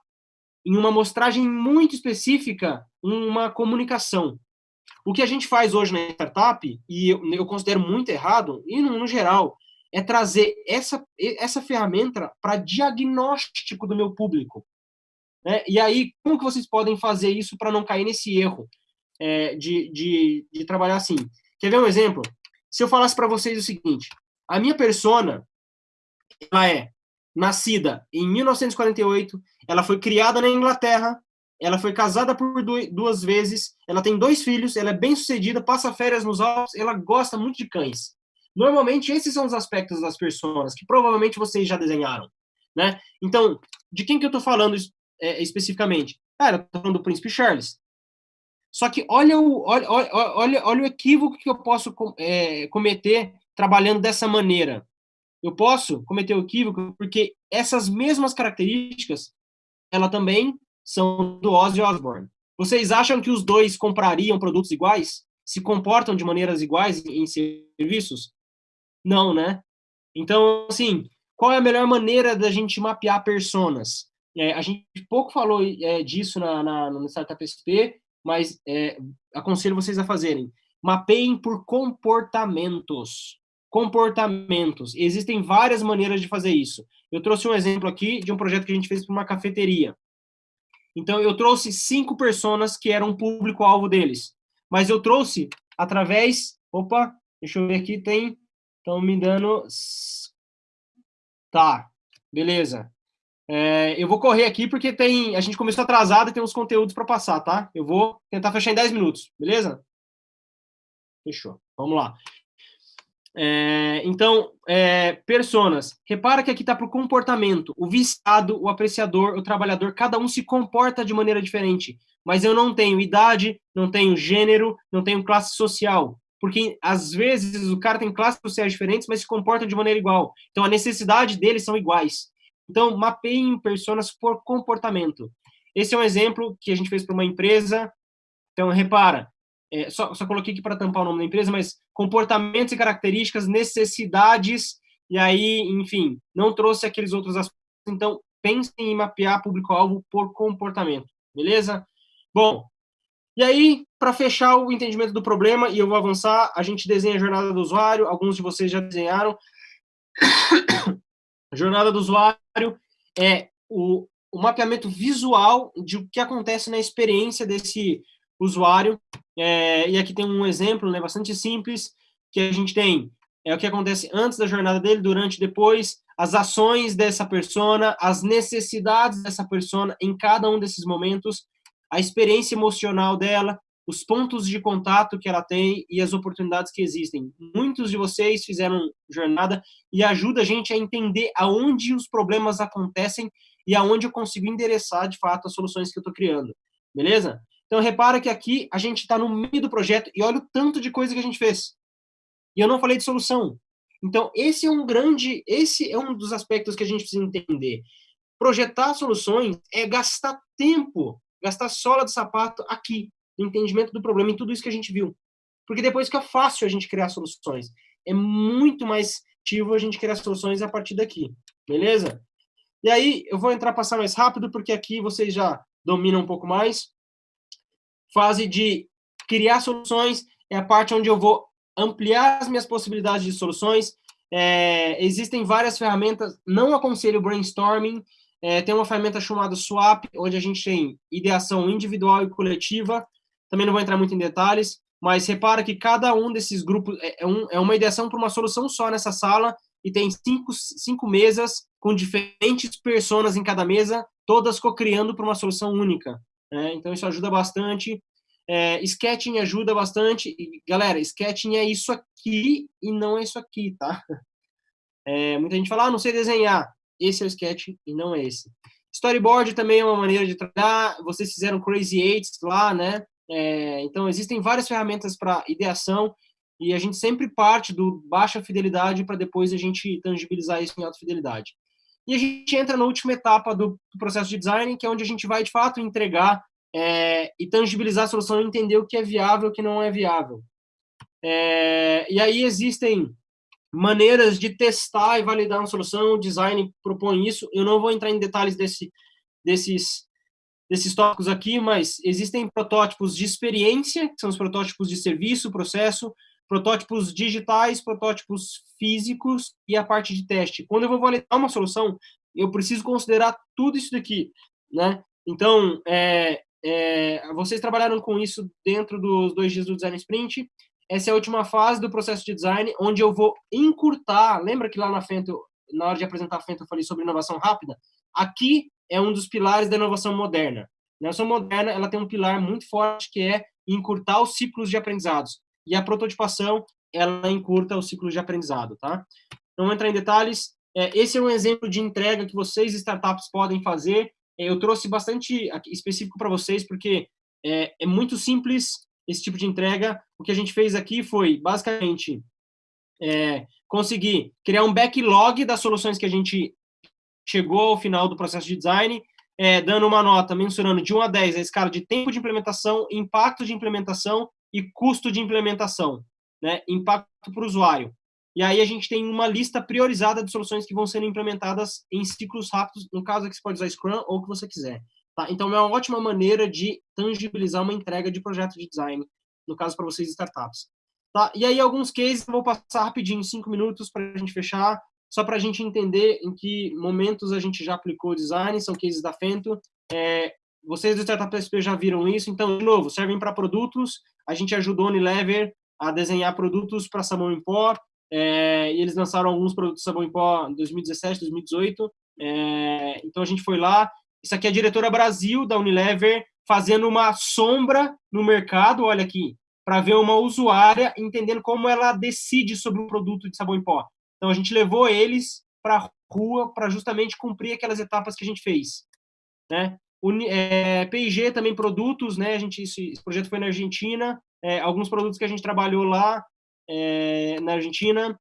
em uma amostragem muito específica uma comunicação. O que a gente faz hoje na startup, e eu, eu considero muito errado, e no, no geral, é trazer essa, essa ferramenta para diagnóstico do meu público. Né? E aí, como que vocês podem fazer isso para não cair nesse erro é, de, de, de trabalhar assim? Quer ver um exemplo? Se eu falasse para vocês o seguinte, a minha persona, ela é nascida em 1948, ela foi criada na Inglaterra, ela foi casada por duas vezes, ela tem dois filhos, ela é bem sucedida, passa férias nos Alpes, ela gosta muito de cães. Normalmente, esses são os aspectos das pessoas que provavelmente vocês já desenharam, né? Então, de quem que eu estou falando é, especificamente? Cara, eu estou falando do Príncipe Charles. Só que olha o, olha, olha, olha o equívoco que eu posso é, cometer trabalhando dessa maneira. Eu posso cometer o equívoco porque essas mesmas características, ela também são do Ozzy Osbourne. Vocês acham que os dois comprariam produtos iguais? Se comportam de maneiras iguais em serviços? Não, né? Então, assim, qual é a melhor maneira da gente mapear personas? É, a gente pouco falou é, disso na, na, no Startup SP, mas é, aconselho vocês a fazerem. Mapeiem por comportamentos. Comportamentos. Existem várias maneiras de fazer isso. Eu trouxe um exemplo aqui de um projeto que a gente fez para uma cafeteria. Então, eu trouxe cinco pessoas que eram público-alvo deles. Mas eu trouxe através... Opa, deixa eu ver aqui, tem... Estão me dando... Tá, beleza. É, eu vou correr aqui porque tem, a gente começou atrasado e tem uns conteúdos para passar, tá? Eu vou tentar fechar em 10 minutos, beleza? Fechou. Vamos lá. É, então, é, personas. Repara que aqui está para o comportamento. O viciado, o apreciador, o trabalhador, cada um se comporta de maneira diferente. Mas eu não tenho idade, não tenho gênero, não tenho classe social. Porque, às vezes, o cara tem classes sociais diferentes, mas se comportam de maneira igual. Então, a necessidade deles são iguais. Então, mapeiem personas por comportamento. Esse é um exemplo que a gente fez para uma empresa. Então, repara, é, só, só coloquei aqui para tampar o nome da empresa, mas comportamentos e características, necessidades, e aí, enfim, não trouxe aqueles outros aspectos. Então, pensem em mapear público-alvo por comportamento, beleza? Bom, e aí, para fechar o entendimento do problema, e eu vou avançar, a gente desenha a jornada do usuário, alguns de vocês já desenharam. a jornada do usuário é o, o mapeamento visual de o que acontece na experiência desse usuário. É, e aqui tem um exemplo né, bastante simples, que a gente tem é o que acontece antes da jornada dele, durante e depois, as ações dessa persona, as necessidades dessa persona em cada um desses momentos, a experiência emocional dela, os pontos de contato que ela tem e as oportunidades que existem. Muitos de vocês fizeram jornada e ajuda a gente a entender aonde os problemas acontecem e aonde eu consigo endereçar, de fato, as soluções que eu estou criando. Beleza? Então, repara que aqui a gente está no meio do projeto e olha o tanto de coisa que a gente fez. E eu não falei de solução. Então, esse é um grande, esse é um dos aspectos que a gente precisa entender. Projetar soluções é gastar tempo, gastar sola de sapato aqui, entendimento do problema, em tudo isso que a gente viu. Porque depois fica fácil a gente criar soluções. É muito mais ativo a gente criar soluções a partir daqui, beleza? E aí, eu vou entrar, passar mais rápido, porque aqui vocês já dominam um pouco mais fase de criar soluções, é a parte onde eu vou ampliar as minhas possibilidades de soluções. É, existem várias ferramentas, não aconselho brainstorming, é, tem uma ferramenta chamada Swap, onde a gente tem ideação individual e coletiva, também não vou entrar muito em detalhes, mas repara que cada um desses grupos é, é um, é uma ideação para uma solução só nessa sala, e tem cinco, cinco mesas com diferentes pessoas em cada mesa, todas co-criando para uma solução única. Né? Então, isso ajuda bastante. É, sketching ajuda bastante. E, galera, sketching é isso aqui e não é isso aqui, tá? É, muita gente fala, ah, não sei desenhar. Esse é o sketch e não é esse. Storyboard também é uma maneira de trabalhar. Vocês fizeram Crazy Eights lá, né? É, então, existem várias ferramentas para ideação. e a gente sempre parte do baixa fidelidade para depois a gente tangibilizar isso em alta fidelidade. E a gente entra na última etapa do, processo de design, que é onde a gente vai, de fato, entregar é, e tangibilizar a solução e entender o que é viável e o que não é viável. É, e aí existem maneiras de testar e validar uma solução, o design propõe isso. Eu não vou entrar em detalhes desse, desses, desses tópicos aqui, mas existem protótipos de experiência, que são os protótipos de serviço, processo, protótipos digitais, protótipos físicos e a parte de teste. Quando eu vou validar uma solução, eu preciso considerar tudo isso daqui, né? Então, é, é, vocês trabalharam com isso dentro dos dois dias do Design Sprint. Essa é a última fase do processo de design, onde eu vou encurtar. Lembra que lá na Fento, na hora de apresentar a Fento, eu falei sobre inovação rápida? Aqui é um dos pilares da inovação moderna. A inovação moderna ela tem um pilar muito forte que é encurtar os ciclos de aprendizados e a prototipação ela encurta o ciclo de aprendizado, tá? Não vou entrar em detalhes. É, esse é um exemplo de entrega que vocês, startups, podem fazer. É, eu trouxe bastante específico para vocês, porque é, é, muito simples esse tipo de entrega. O que a gente fez aqui foi, basicamente, é, conseguir criar um backlog das soluções que a gente chegou ao final do processo de design, é, dando uma nota mensurando de 1 a 10 a escala de tempo de implementação, impacto de implementação e custo de implementação, né? impacto para o usuário. E aí a gente tem uma lista priorizada de soluções que vão sendo implementadas em ciclos rápidos, no caso aqui você pode usar Scrum ou o que você quiser. Tá? Então é uma ótima maneira de tangibilizar uma entrega de projeto de design, no caso para vocês startups. Tá? E aí alguns cases, eu vou passar rapidinho, cinco minutos para a gente fechar, só para a gente entender em que momentos a gente já aplicou design, são cases da Fento. É, vocês do Startup SP já viram isso, então, de novo, servem para produtos. A gente ajudou a Unilever a desenhar produtos para sabão em pó, é, e eles lançaram alguns produtos sabão em pó em 2017, 2018. É, então, a gente foi lá. Isso aqui é a diretora Brasil da Unilever fazendo uma sombra no mercado, olha aqui, para ver uma usuária entendendo como ela decide sobre o produto de sabão em pó. Então, a gente levou eles para a rua para justamente cumprir aquelas etapas que a gente fez. Né? É, também produtos, né? A gente esse, esse projeto foi na Argentina, é, alguns produtos que a gente trabalhou lá é, na Argentina.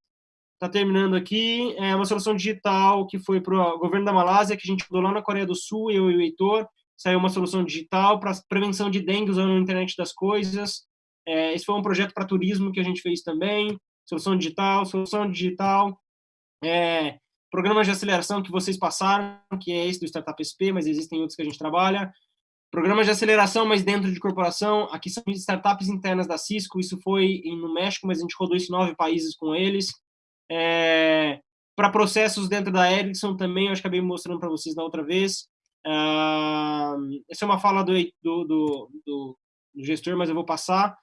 Está terminando aqui é uma solução digital que foi para o governo da Malásia que a gente mudou lá na Coreia do Sul, eu e o Heitor. Saiu uma solução digital para prevenção de dengue usando a internet das coisas. É, esse foi um projeto para turismo que a gente fez também. Solução digital, solução digital. É, Programas de aceleração que vocês passaram, que é esse do Startup SP, mas existem outros que a gente trabalha. Programas de aceleração, mas dentro de corporação. Aqui são startups internas da Cisco, isso foi no México, mas a gente rodou isso em nove países com eles. É, para processos dentro da Ericsson também, eu acabei mostrando para vocês na outra vez. Uh, essa é uma fala do, do, do, do, gestor, mas eu vou passar.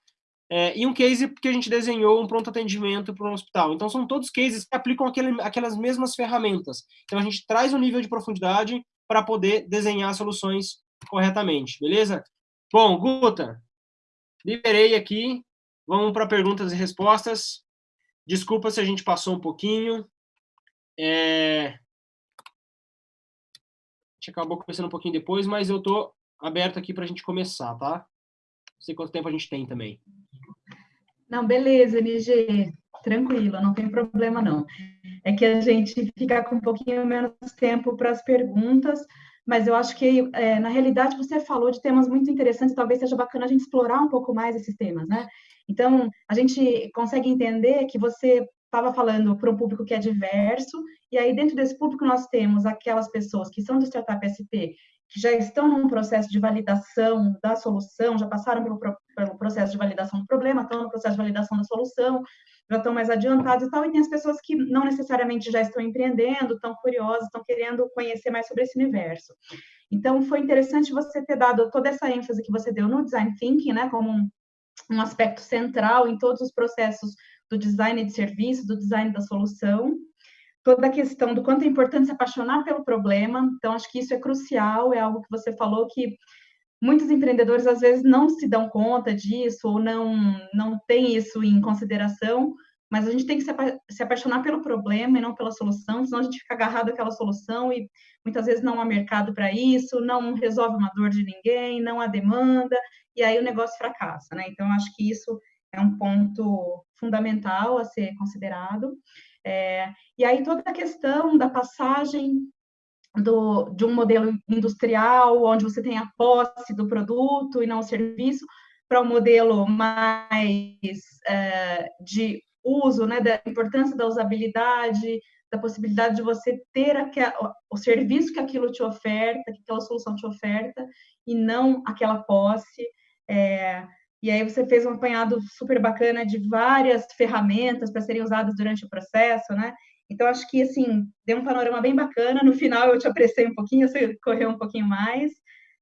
É, e um case que a gente desenhou um pronto atendimento para um hospital. Então, são todos cases que aplicam aquele, aquelas mesmas ferramentas. Então, a gente traz um nível de profundidade para poder desenhar soluções corretamente, beleza? Bom, Guta, liberei aqui. Vamos para perguntas e respostas. Desculpa se a gente passou um pouquinho. É... A gente acabou começando um pouquinho depois, mas eu estou aberto aqui para a gente começar, tá? Não sei quanto tempo a gente tem também. Não, beleza, MG, tranquilo, não tem problema não. É que a gente fica com um pouquinho menos tempo para as perguntas, mas eu acho que, é, na realidade, você falou de temas muito interessantes, talvez seja bacana a gente explorar um pouco mais esses temas, né? Então, a gente consegue entender que você estava falando para um público que é diverso, e aí dentro desse público nós temos aquelas pessoas que são do Startup SP que já estão num processo de validação da solução, já passaram pelo, pelo processo de validação do problema, estão no processo de validação da solução, já estão mais adiantados e tal, e tem as pessoas que não necessariamente já estão empreendendo, estão curiosas, estão querendo conhecer mais sobre esse universo. Então, foi interessante você ter dado toda essa ênfase que você deu no design thinking, né, como um, um aspecto central em todos os processos do design de serviço, do design da solução, toda a questão do quanto é importante se apaixonar pelo problema. Então, acho que isso é crucial, é algo que você falou que muitos empreendedores às vezes não se dão conta disso ou não não tem isso em consideração, mas a gente tem que se apaixonar pelo problema e não pela solução, senão a gente fica agarrado àquela solução e muitas vezes não há mercado para isso, não resolve uma dor de ninguém, não há demanda, e aí o negócio fracassa, né? Então, acho que isso é um ponto fundamental a ser considerado. É, e aí toda a questão da passagem do, de um modelo industrial, onde você tem a posse do produto e não o serviço, para um modelo mais é, de uso, né, da importância da usabilidade, da possibilidade de você ter aquela, o serviço que aquilo te oferta, que aquela solução te oferta, e não aquela posse. É, e aí você fez um apanhado super bacana de várias ferramentas para serem usadas durante o processo, né? Então, acho que, assim, deu um panorama bem bacana. No final, eu te apressei um pouquinho, você correu um pouquinho mais.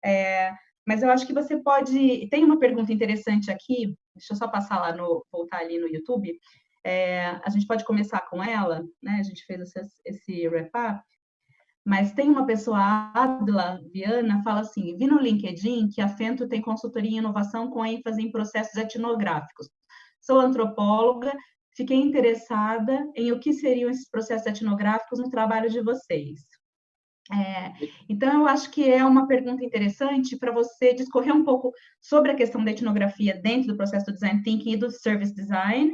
É, mas eu acho que você pode... Tem uma pergunta interessante aqui, deixa eu só passar lá, no, voltar ali no YouTube. É, a gente pode começar com ela, né? A gente fez esse, esse wrap-up. Mas tem uma pessoa, Adla Viana, fala assim: vi no LinkedIn que a Fento tem consultoria em inovação com ênfase em processos etnográficos. Sou antropóloga fiquei interessada em o que seriam esses processos etnográficos no trabalho de vocês. É, então, eu acho que é uma pergunta interessante para você discorrer um pouco sobre a questão da etnografia dentro do processo do design thinking e do service design,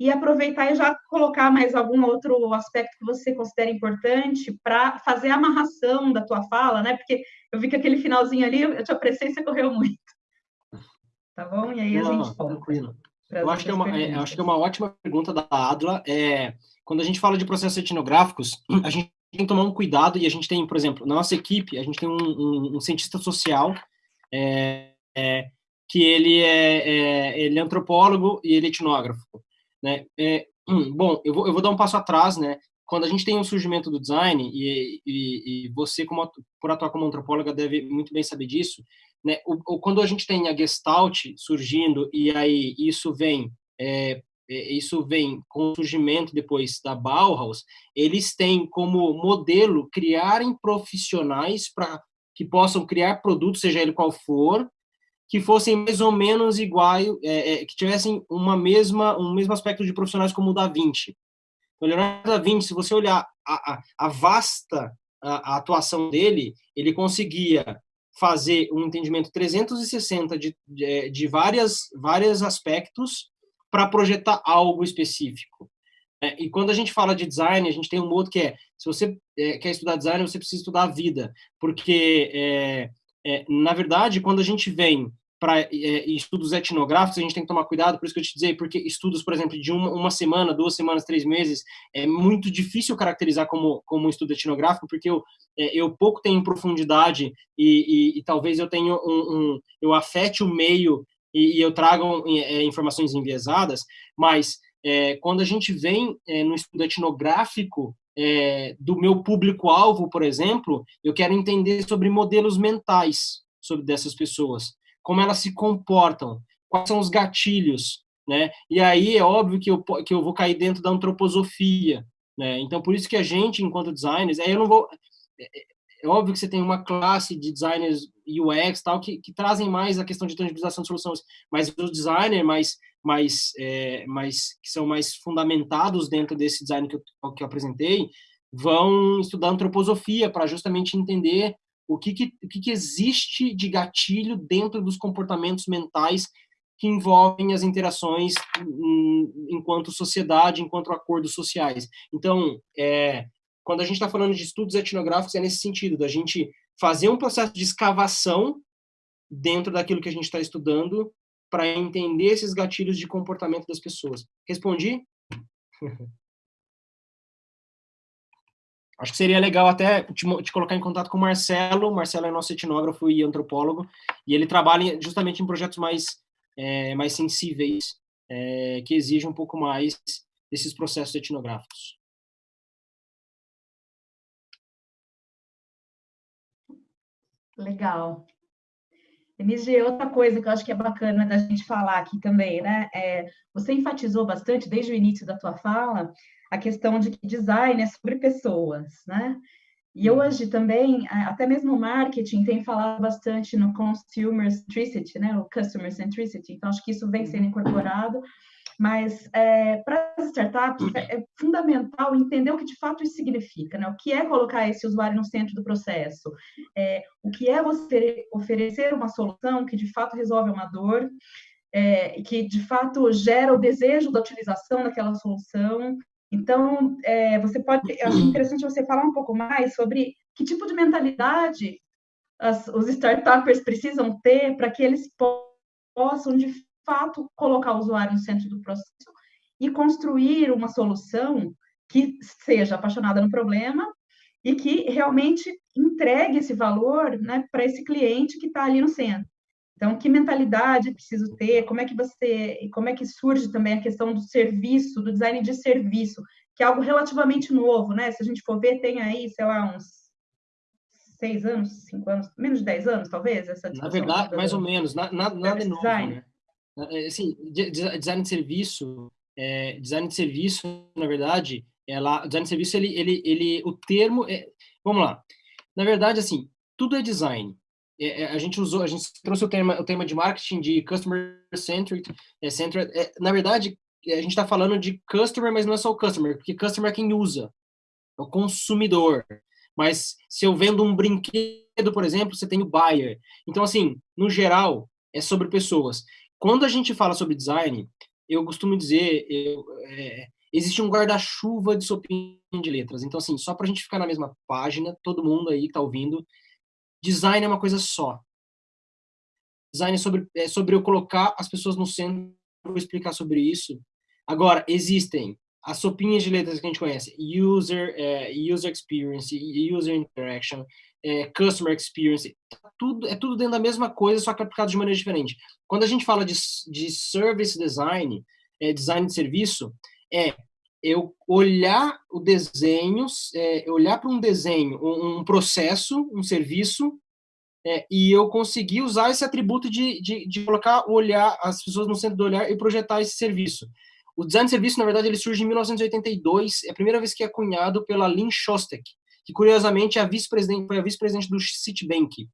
e aproveitar e já colocar mais algum outro aspecto que você considera importante para fazer a amarração da tua fala, né? Porque eu vi que aquele finalzinho ali, eu te apressei e você correu muito. Tá bom? E aí a Não, gente volta. Tranquilo. Eu acho, que é uma, é, acho que é uma ótima pergunta da Adla. É, quando a gente fala de processos etnográficos, a gente tem que tomar um cuidado e a gente tem, por exemplo, na nossa equipe, a gente tem um, um, um cientista social é, é, que ele é, é, ele é antropólogo e ele é etnógrafo. Né? É, bom, eu vou, eu vou dar um passo atrás, né? Quando a gente tem o um surgimento do design, e, e, e você, como, por atuar como antropóloga, deve muito bem saber disso, né? O, quando a gente tem a Gestalt surgindo e aí isso vem é, é, isso vem com o surgimento depois da Bauhaus, eles têm como modelo criarem profissionais para que possam criar produtos, seja ele qual for, que fossem mais ou menos iguais, é, é, que tivessem uma mesma, um mesmo aspecto de profissionais como o da Vinci. Então, Leonardo da Vinci, se você olhar a, a, a vasta a, a atuação dele, ele conseguia fazer um entendimento 360 de, de, de várias, vários aspectos para projetar algo específico. É, e quando a gente fala de design, a gente tem um outro que é, se você é, quer estudar design, você precisa estudar a vida, porque, é, é na verdade, quando a gente vem para é, estudos etnográficos, a gente tem que tomar cuidado, por isso que eu te dizer, porque estudos, por exemplo, de uma, uma semana, duas semanas, três meses, é muito difícil caracterizar como, como um estudo etnográfico, porque eu, é, eu pouco tenho profundidade e, e, e talvez eu tenha um, um, eu afete o meio e, e eu trago é, informações enviesadas, mas é, quando a gente vem é, no estudo etnográfico, é, do meu público-alvo, por exemplo, eu quero entender sobre modelos mentais sobre dessas pessoas como elas se comportam, quais são os gatilhos, né? E aí é óbvio que eu, que eu vou cair dentro da antroposofia, né? Então, por isso que a gente, enquanto designers, aí eu não vou... É, é óbvio que você tem uma classe de designers UX tal que, que trazem mais a questão de tangibilização de soluções, mas os designers mais, mais, é, mais que são mais fundamentados dentro desse design que eu, que eu apresentei vão estudar antroposofia para justamente entender o que, que, o que, que existe de gatilho dentro dos comportamentos mentais que envolvem as interações enquanto sociedade, enquanto acordos sociais. Então, é, quando a gente está falando de estudos etnográficos, é nesse sentido, da gente fazer um processo de escavação dentro daquilo que a gente está estudando para entender esses gatilhos de comportamento das pessoas. Respondi? Acho que seria legal até te, te, colocar em contato com o Marcelo. O Marcelo é nosso etnógrafo e antropólogo, e ele trabalha justamente em projetos mais, é, mais sensíveis, é, que exigem um pouco mais desses processos etnográficos. Legal. Denise, outra coisa que eu acho que é bacana da gente falar aqui também, né? É, você enfatizou bastante, desde o início da tua fala, a questão de que design é sobre pessoas, né? E uhum. hoje também, até mesmo o marketing tem falado bastante no consumer centricity, né? O customer centricity. Então, acho que isso vem sendo incorporado. Mas é, para as startups é, é, fundamental entender o que de fato isso significa, né? O que é colocar esse usuário no centro do processo? É, o que é você oferecer uma solução que de fato resolve uma dor? é, que de fato gera o desejo da utilização daquela solução. Então, é, você pode, acho interessante você falar um pouco mais sobre que tipo de mentalidade as, os startups precisam ter para que eles possam, de fato, colocar o usuário no centro do processo e construir uma solução que seja apaixonada no problema e que realmente entregue esse valor né, para esse cliente que está ali no centro. Então, que mentalidade preciso ter? Como é que você, como é que surge também a questão do serviço, do design de serviço, que é algo relativamente novo, né? Se a gente for ver, tem aí, sei lá, uns seis anos, cinco anos, menos de dez anos, talvez, essa Na verdade, mais ou menos, na, na, nada novo, design. né? É, assim, design de serviço, é, design de serviço, na verdade, ela, design de serviço, ele, ele, ele, o termo, é, vamos lá, na verdade, assim, tudo é design, é, é, a gente usou, a gente trouxe o tema, o tema de marketing de customer centric, é, centered, é, na verdade, a gente está falando de customer, mas não é só o customer, porque customer é quem usa, é o consumidor. Mas se eu vendo um brinquedo, por exemplo, você tem o buyer. Então, assim, no geral, é sobre pessoas. Quando a gente fala sobre design, eu costumo dizer, eu, é, existe um guarda-chuva de sopinha de letras. Então, assim, só para a gente ficar na mesma página, todo mundo aí que está ouvindo, Design é uma coisa só. Design é sobre, é sobre eu colocar as pessoas no centro, vou explicar sobre isso. Agora, existem as sopinhas de letras que a gente conhece, user, é, user experience, user interaction, é, customer experience, tá tudo, é tudo dentro da mesma coisa, só que aplicado de maneira diferente. Quando a gente fala de, de service design, é, design de serviço, é eu olhar o desenho, é, olhar para um desenho, um, um, processo, um serviço, é, e eu conseguir usar esse atributo de, de, de, colocar o olhar, as pessoas no centro do olhar e projetar esse serviço. O design de serviço, na verdade, ele surge em 1982, é a primeira vez que é cunhado pela Lynn Shostak, que curiosamente é a vice-presidente, foi a vice-presidente do Citibank.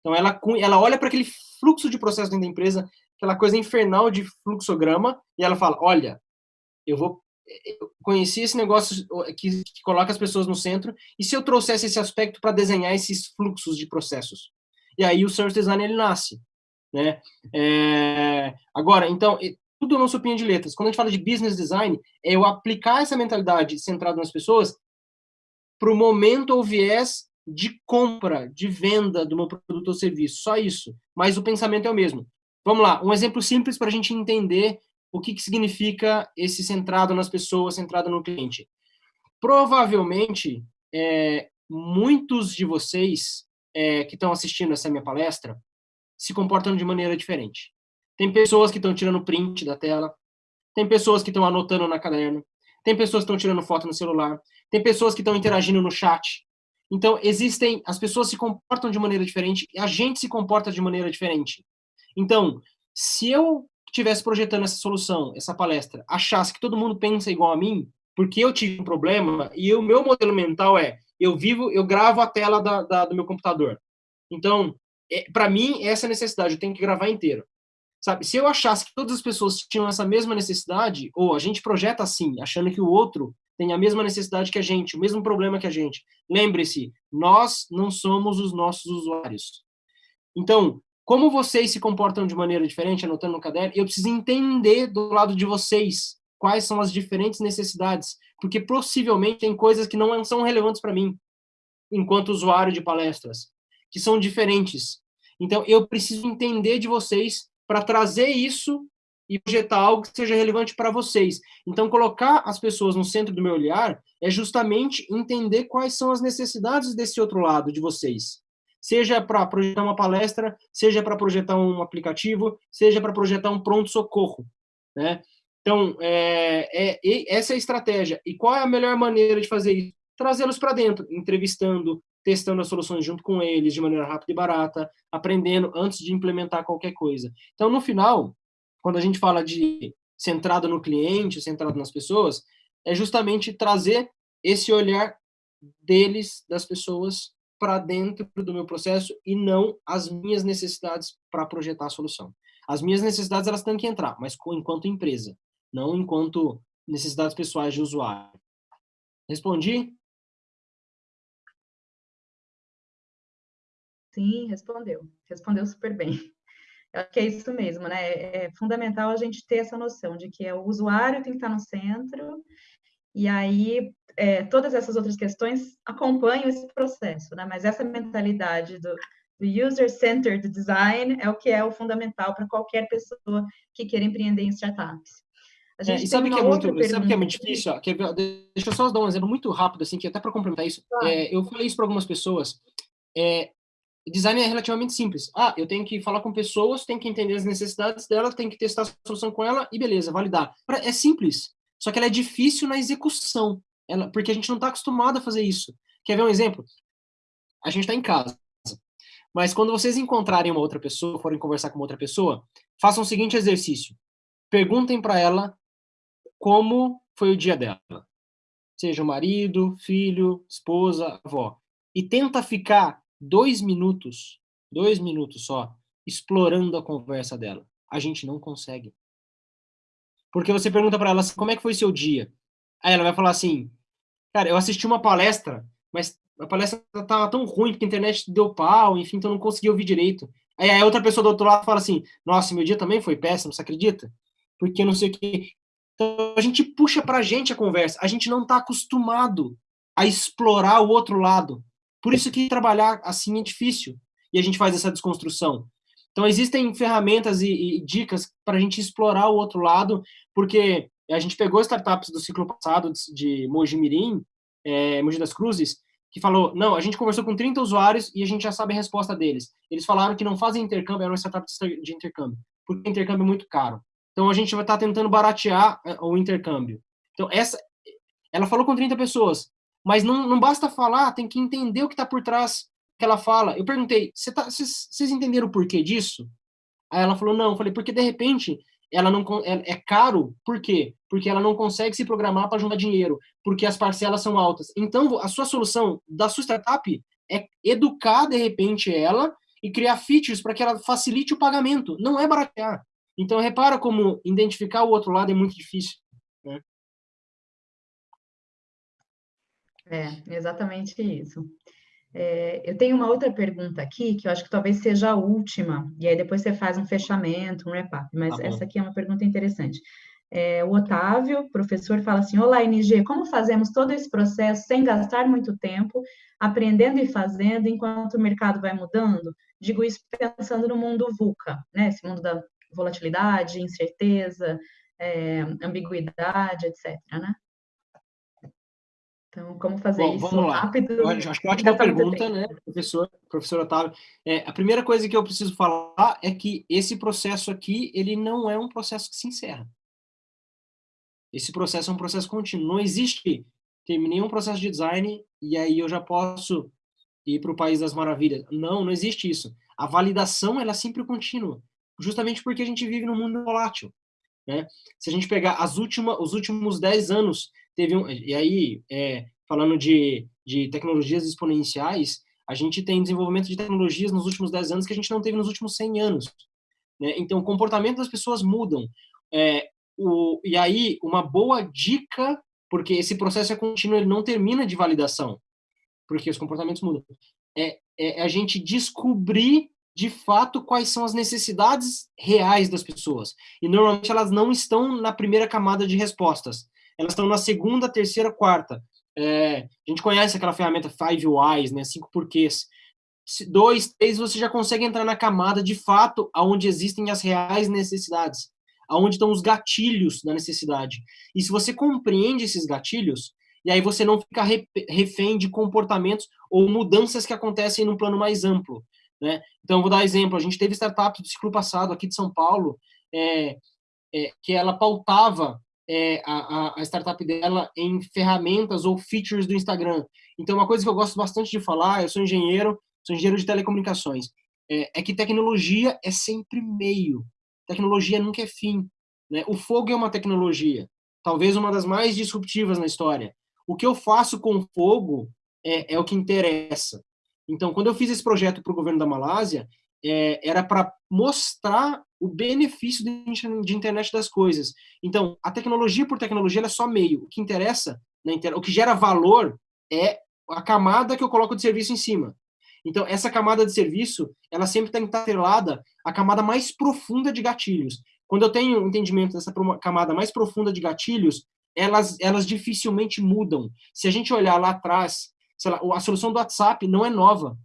Então ela, ela olha para aquele fluxo de processo dentro da empresa, aquela coisa infernal de fluxograma, e ela fala, olha, eu vou eu conheci esse negócio que, que, coloca as pessoas no centro, e se eu trouxesse esse aspecto para desenhar esses fluxos de processos? E aí o service design ele nasce. Né? É, agora, então, tudo não sopinha de letras. Quando a gente fala de business design, é eu aplicar essa mentalidade centrada nas pessoas para o momento ou viés de compra, de venda do meu produto ou serviço. Só isso. Mas o pensamento é o mesmo. Vamos lá, um exemplo simples para a gente entender o que, que significa esse centrado nas pessoas, centrado no cliente. Provavelmente, é, muitos de vocês é, que estão assistindo essa minha palestra se comportam de maneira diferente. Tem pessoas que estão tirando print da tela, tem pessoas que estão anotando na caderno, tem pessoas que estão tirando foto no celular, tem pessoas que estão interagindo no chat. Então, existem, as pessoas se comportam de maneira diferente e a gente se comporta de maneira diferente. Então, se eu estivesse projetando essa solução, essa palestra, achasse que todo mundo pensa igual a mim, porque eu tive um problema e o meu modelo mental é, eu vivo, eu gravo a tela da, da do meu computador. Então, é, para mim, essa necessidade, eu tenho que gravar inteiro. Sabe, se eu achasse que todas as pessoas tinham essa mesma necessidade, ou a gente projeta assim, achando que o outro tem a mesma necessidade que a gente, o mesmo problema que a gente. Lembre-se, nós não somos os nossos usuários. Então, como vocês se comportam de maneira diferente, anotando no caderno, eu preciso entender do lado de vocês quais são as diferentes necessidades, porque possivelmente tem coisas que não são relevantes para mim, enquanto usuário de palestras, que são diferentes. Então, eu preciso entender de vocês para trazer isso e projetar algo que seja relevante para vocês. Então, colocar as pessoas no centro do meu olhar é justamente entender quais são as necessidades desse outro lado de vocês seja para projetar uma palestra, seja para projetar um aplicativo, seja para projetar um pronto-socorro, né? Então, é, é, essa é a estratégia. E qual é a melhor maneira de fazer isso? Trazê-los para dentro, entrevistando, testando as soluções junto com eles de maneira rápida e barata, aprendendo antes de implementar qualquer coisa. Então, no final, quando a gente fala de centrado no cliente, centrado nas pessoas, é justamente trazer esse olhar deles, das pessoas, para dentro do meu processo e não as minhas necessidades para projetar a solução. As minhas necessidades elas têm que entrar, mas enquanto empresa, não enquanto necessidades pessoais de usuário. Respondi? Sim, respondeu. Respondeu super bem. acho que é isso mesmo, né? É, é fundamental a gente ter essa noção de que é o usuário tem que estar no centro, e aí é, todas essas outras questões acompanham esse processo, né? Mas essa mentalidade do, do user-centered design é o que é o fundamental para qualquer pessoa que queira empreender em startups. A gente é, e sabe que é muito, sabe que é muito difícil? Ó, deixa eu só dar um exemplo muito rápido, assim, que até para complementar isso. Claro. É, eu falei isso para algumas pessoas. É, design é relativamente simples. Ah, eu tenho que falar com pessoas, tenho que entender as necessidades dela, tenho que testar a solução com ela e beleza, validar. É simples, só que ela é difícil na execução, ela, porque a gente não está acostumado a fazer isso. Quer ver um exemplo? A gente está em casa, mas quando vocês encontrarem uma outra pessoa, forem conversar com outra pessoa, façam o seguinte exercício. Perguntem para ela como foi o dia dela. Seja o marido, filho, esposa, avó. E tenta ficar dois minutos, dois minutos só, explorando a conversa dela. A gente não consegue. Porque você pergunta para ela assim, como é que foi seu dia? Aí ela vai falar assim, cara, eu assisti uma palestra, mas a palestra tava tão ruim porque a internet deu pau, enfim, então não consegui ouvir direito. Aí a outra pessoa do outro lado fala assim, nossa, meu dia também foi péssimo, você acredita? Porque não sei o que. Então a gente puxa pra gente a conversa, a gente não está acostumado a explorar o outro lado. Por isso que trabalhar assim é difícil e a gente faz essa desconstrução. Então, existem ferramentas e, e dicas para a gente explorar o outro lado, porque a gente pegou startups do ciclo passado de Mogi Mirim, é, Mogi das Cruzes, que falou, não, a gente conversou com 30 usuários e a gente já sabe a resposta deles. Eles falaram que não fazem intercâmbio, era uma startup de intercâmbio, porque intercâmbio é muito caro. Então, a gente vai estar tá tentando baratear é, o intercâmbio. Então, essa, ela falou com 30 pessoas. Mas não, não basta falar, tem que entender o que está por trás que ela fala. Eu perguntei, vocês tá, entenderam o porquê disso? Aí ela falou, não. Eu falei, porque de repente ela não é, é caro, por quê? Porque ela não consegue se programar para juntar dinheiro, porque as parcelas são altas. Então, a sua solução da sua startup é educar, de repente, ela e criar features para que ela facilite o pagamento. Não é baratear. Então, repara como identificar o outro lado é muito difícil. Né? É, exatamente isso. É, eu tenho uma outra pergunta aqui, que eu acho que talvez seja a última, e aí depois você faz um fechamento, um wrap-up, mas tá essa aqui é uma pergunta interessante. É, o Otávio, professor, fala assim: Olá, NG, como fazemos todo esse processo sem gastar muito tempo, aprendendo e fazendo enquanto o mercado vai mudando? Digo isso pensando no mundo VUCA, né? Esse mundo da volatilidade, incerteza, é, ambiguidade, etc. Né? Então, como fazer Bom, isso vamos lá. rápido? Eu acho que é ótima pergunta, né, professor, professor Otávio. É, a primeira coisa que eu preciso falar é que esse processo aqui, ele não é um processo que se encerra. Esse processo é um processo contínuo. Não existe, terminei um processo de design e aí eu já posso ir para o País das Maravilhas. Não, não existe isso. A validação, ela é sempre contínua, justamente porque a gente vive num mundo volátil. Né? Se a gente pegar as últimas, os últimos 10 anos teve um, e aí, é, falando de, de tecnologias exponenciais, a gente tem desenvolvimento de tecnologias nos últimos 10 anos que a gente não teve nos últimos 100 anos. Né? Então, o comportamento das pessoas mudam. É, o, e aí, uma boa dica, porque esse processo é contínuo, ele não termina de validação, porque os comportamentos mudam, é, é a gente descobrir de fato quais são as necessidades reais das pessoas. E normalmente elas não estão na primeira camada de respostas elas estão na segunda, terceira, quarta. É, a gente conhece aquela ferramenta Five Whys, né, cinco porquês. Dois, três, você já consegue entrar na camada de fato aonde existem as reais necessidades, aonde estão os gatilhos da necessidade. E se você compreende esses gatilhos, e aí você não fica refém de comportamentos ou mudanças que acontecem num plano mais amplo. Né? Então, vou dar exemplo. A gente teve startup do ciclo passado aqui de São Paulo, é, é, que ela pautava é, a, a, startup dela em ferramentas ou features do Instagram. Então, uma coisa que eu gosto bastante de falar, eu sou engenheiro, sou engenheiro de telecomunicações, é, é que tecnologia é sempre meio. Tecnologia nunca é fim. Né? O fogo é uma tecnologia, talvez uma das mais disruptivas na história. O que eu faço com o fogo é, é o que interessa. Então, quando eu fiz esse projeto para o governo da Malásia, é, era para mostrar o benefício de internet das coisas. Então, a tecnologia por tecnologia é só meio. O que interessa, na inter... o que gera valor é a camada que eu coloco de serviço em cima. Então, essa camada de serviço, ela sempre tem que estar atrelada à camada mais profunda de gatilhos. Quando eu tenho entendimento dessa camada mais profunda de gatilhos, elas, elas dificilmente mudam. Se a gente olhar lá atrás, lá, a solução do WhatsApp não é nova.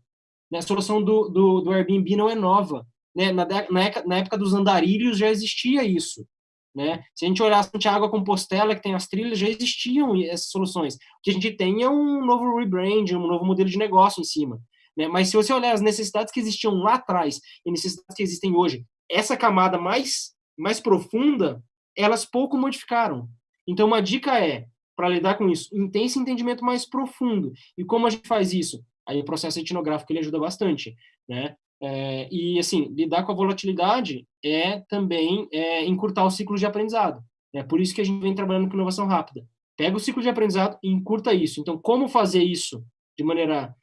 Né? A solução do, do, do Airbnb não é nova. Né? Na, na, época dos andarilhos já existia isso. Né? Se a gente olhar Santiago a Compostela, que tem as trilhas, já existiam essas soluções. O que a gente tem é um novo rebrand, um novo modelo de negócio em cima. Né? Mas se você olhar as necessidades que existiam lá atrás e necessidades que existem hoje, essa camada mais, mais profunda, elas pouco modificaram. Então, uma dica é, para lidar com isso, esse entendimento mais profundo. E como a gente faz isso? Aí o processo etnográfico ele ajuda bastante. Né? É, e, assim, lidar com a volatilidade é também é, encurtar o ciclo de aprendizado. É por isso que a gente vem trabalhando com inovação rápida. Pega o ciclo de aprendizado e encurta isso. Então, como fazer isso de maneira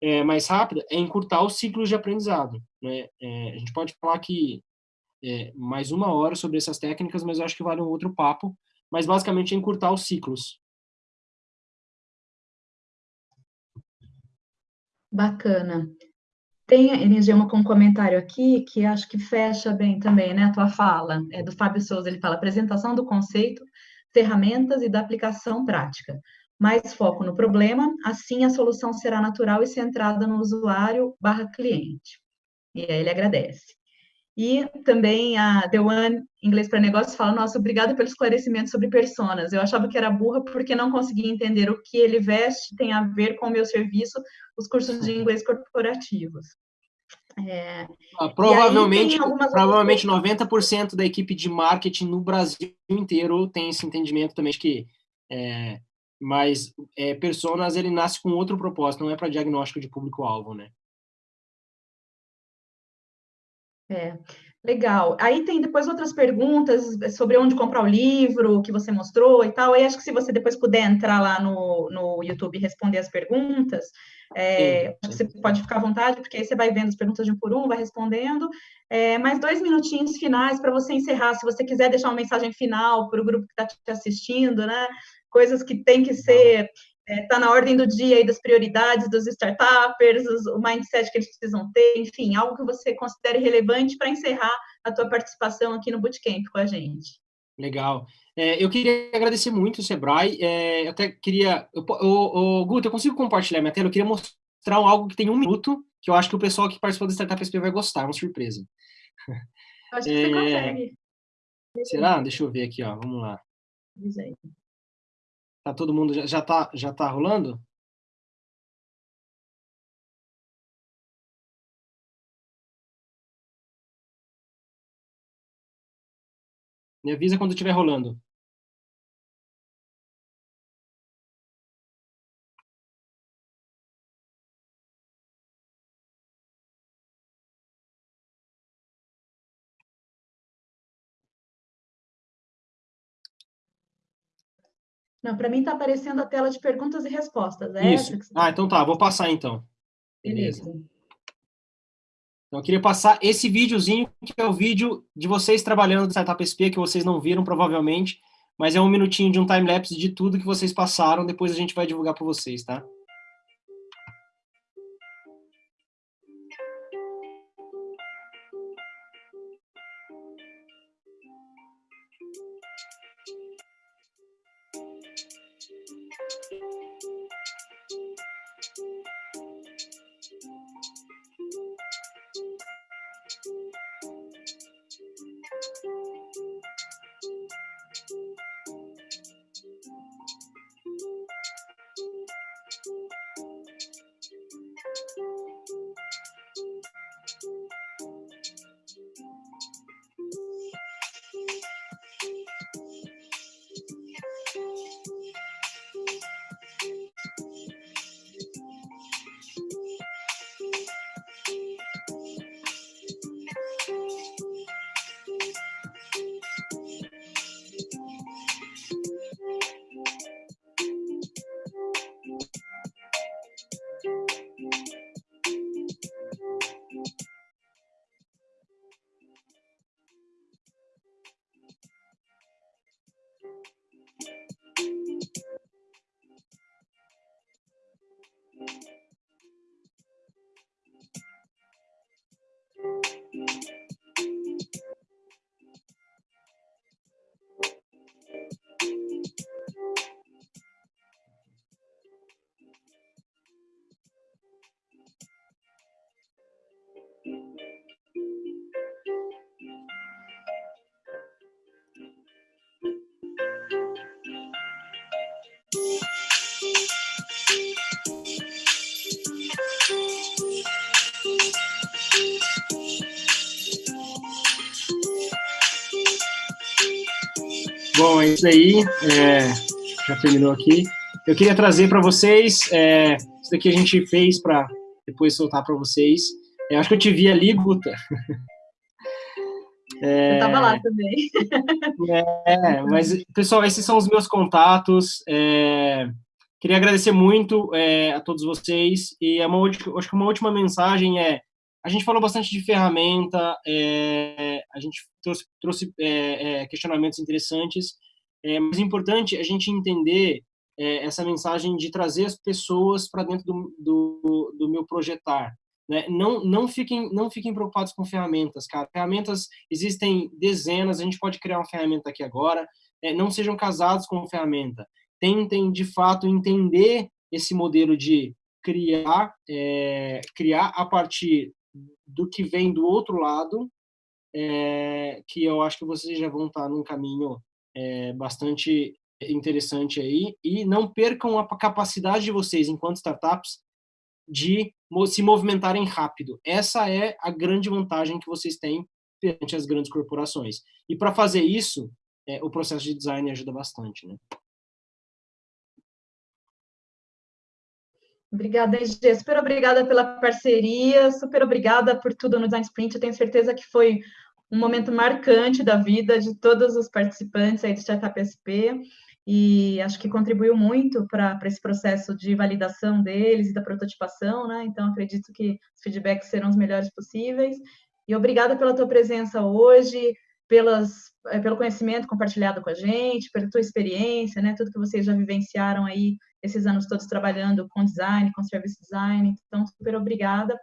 é, mais rápida é encurtar os ciclos de aprendizado. Né? É, a gente pode falar aqui é, mais uma hora sobre essas técnicas, mas eu acho que vale um outro papo. Mas, basicamente, é encurtar os ciclos. Bacana. Tem, Enigema, com um comentário aqui que acho que fecha bem também, né, a tua fala, é do Fábio Souza, ele fala, apresentação do conceito, ferramentas e da aplicação prática mais foco no problema, assim a solução será natural e centrada no usuário barra cliente. E aí ele agradece. E também a The One, inglês para negócios, fala, nossa, obrigada pelo esclarecimento sobre personas. Eu achava que era burra porque não conseguia entender o que ele veste tem a ver com o meu serviço, os cursos de inglês corporativos. É, ah, provavelmente, provavelmente 90% da equipe de marketing no Brasil inteiro tem esse entendimento também de que é, mas é, personas ele nasce com outro propósito, não é para diagnóstico de público-alvo, né? É, legal. Aí tem depois outras perguntas sobre onde comprar o livro que você mostrou e tal. Aí acho que se você depois puder entrar lá no, no YouTube e responder as perguntas, é, sim, sim. você pode ficar à vontade, porque aí você vai vendo as perguntas de um por um, vai respondendo. É, mais dois minutinhos finais para você encerrar, se você quiser deixar uma mensagem final para o grupo que está te assistindo, né? coisas que tem que ser está é, tá na ordem do dia aí das prioridades dos startuppers, os, o mindset que eles precisam ter, enfim, algo que você considere relevante para encerrar a tua participação aqui no Bootcamp com a gente. Legal. É, eu queria agradecer muito o Sebrae, é, eu até queria... O, Guto, eu consigo compartilhar minha tela? Eu queria mostrar algo que tem um minuto, que eu acho que o pessoal que participou do Startup SP vai gostar, é uma surpresa. Eu acho que você consegue. Será? Deixa eu ver aqui, ó, vamos lá. Diz aí. Tá todo mundo já, já tá já tá rolando? Me avisa quando estiver rolando. Não, para mim está aparecendo a tela de perguntas e respostas. É Isso. Ah, então tá, vou passar então. Beleza. Beleza. Então, eu queria passar esse videozinho, que é o vídeo de vocês trabalhando no Startup SP, que vocês não viram, provavelmente, mas é um minutinho de um time-lapse de tudo que vocês passaram, depois a gente vai divulgar para vocês, tá? Bom, é isso aí. É, já terminou aqui. Eu queria trazer para vocês, é, isso daqui a gente fez para depois soltar para vocês. Eu acho que eu te vi ali, Guta. É, eu estava lá também. É, mas, pessoal, esses são os meus contatos. É, queria agradecer muito é, a todos vocês. E é uma, acho que uma última mensagem é: a gente falou bastante de ferramenta, é, a gente trouxe, trouxe é, questionamentos interessantes, mas é importante a gente entender essa mensagem de trazer as pessoas para dentro do, do, do meu projetar. Né? Não, não, fiquem, não fiquem preocupados com ferramentas, cara. Ferramentas existem dezenas, a gente pode criar uma ferramenta aqui agora. É, não sejam casados com ferramenta. Tentem, de fato, entender esse modelo de criar, é, criar a partir do que vem do outro lado, é, que eu acho que vocês já vão estar num caminho é, bastante interessante aí, e não percam a capacidade de vocês, enquanto startups, de se movimentarem rápido. Essa é a grande vantagem que vocês têm perante as grandes corporações. E para fazer isso, é, o processo de design ajuda bastante. Né? Obrigada, EG. Super obrigada pela parceria, super obrigada por tudo no Design Sprint. Eu tenho certeza que foi um momento marcante da vida de todos os participantes aí do Startup SP e acho que contribuiu muito para esse processo de validação deles e da prototipação, né? Então, acredito que os feedbacks serão os melhores possíveis. E obrigada pela tua presença hoje, pelas, é, pelo conhecimento compartilhado com a gente, pela tua experiência, né? Tudo que vocês já vivenciaram aí esses anos todos trabalhando com design, com service design. Então, super obrigada.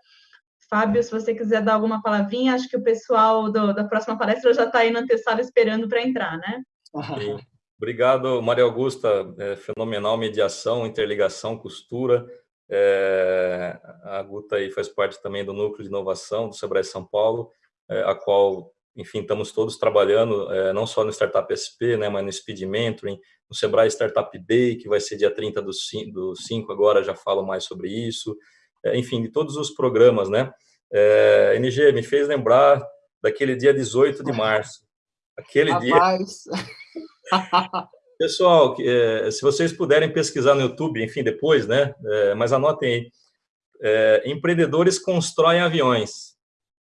Fábio, se você quiser dar alguma palavrinha, acho que o pessoal do, da próxima palestra já está aí na antessala esperando para entrar, né? Obrigado, Maria Augusta. É, fenomenal mediação, interligação, costura. É, a Guta aí faz parte também do núcleo de inovação do Sebrae São Paulo, é, a qual, enfim, estamos todos trabalhando, é, não só no Startup SP, né, mas no Speed Mentoring, no Sebrae Startup Day, que vai ser dia 30 do 5, agora já falo mais sobre isso. É, enfim, de todos os programas, né? É, NG, me fez lembrar daquele dia 18 de março. Aquele Rapaz. dia Pessoal, é, se vocês puderem pesquisar no YouTube, enfim, depois, né? É, mas anotem aí. É, empreendedores constroem aviões.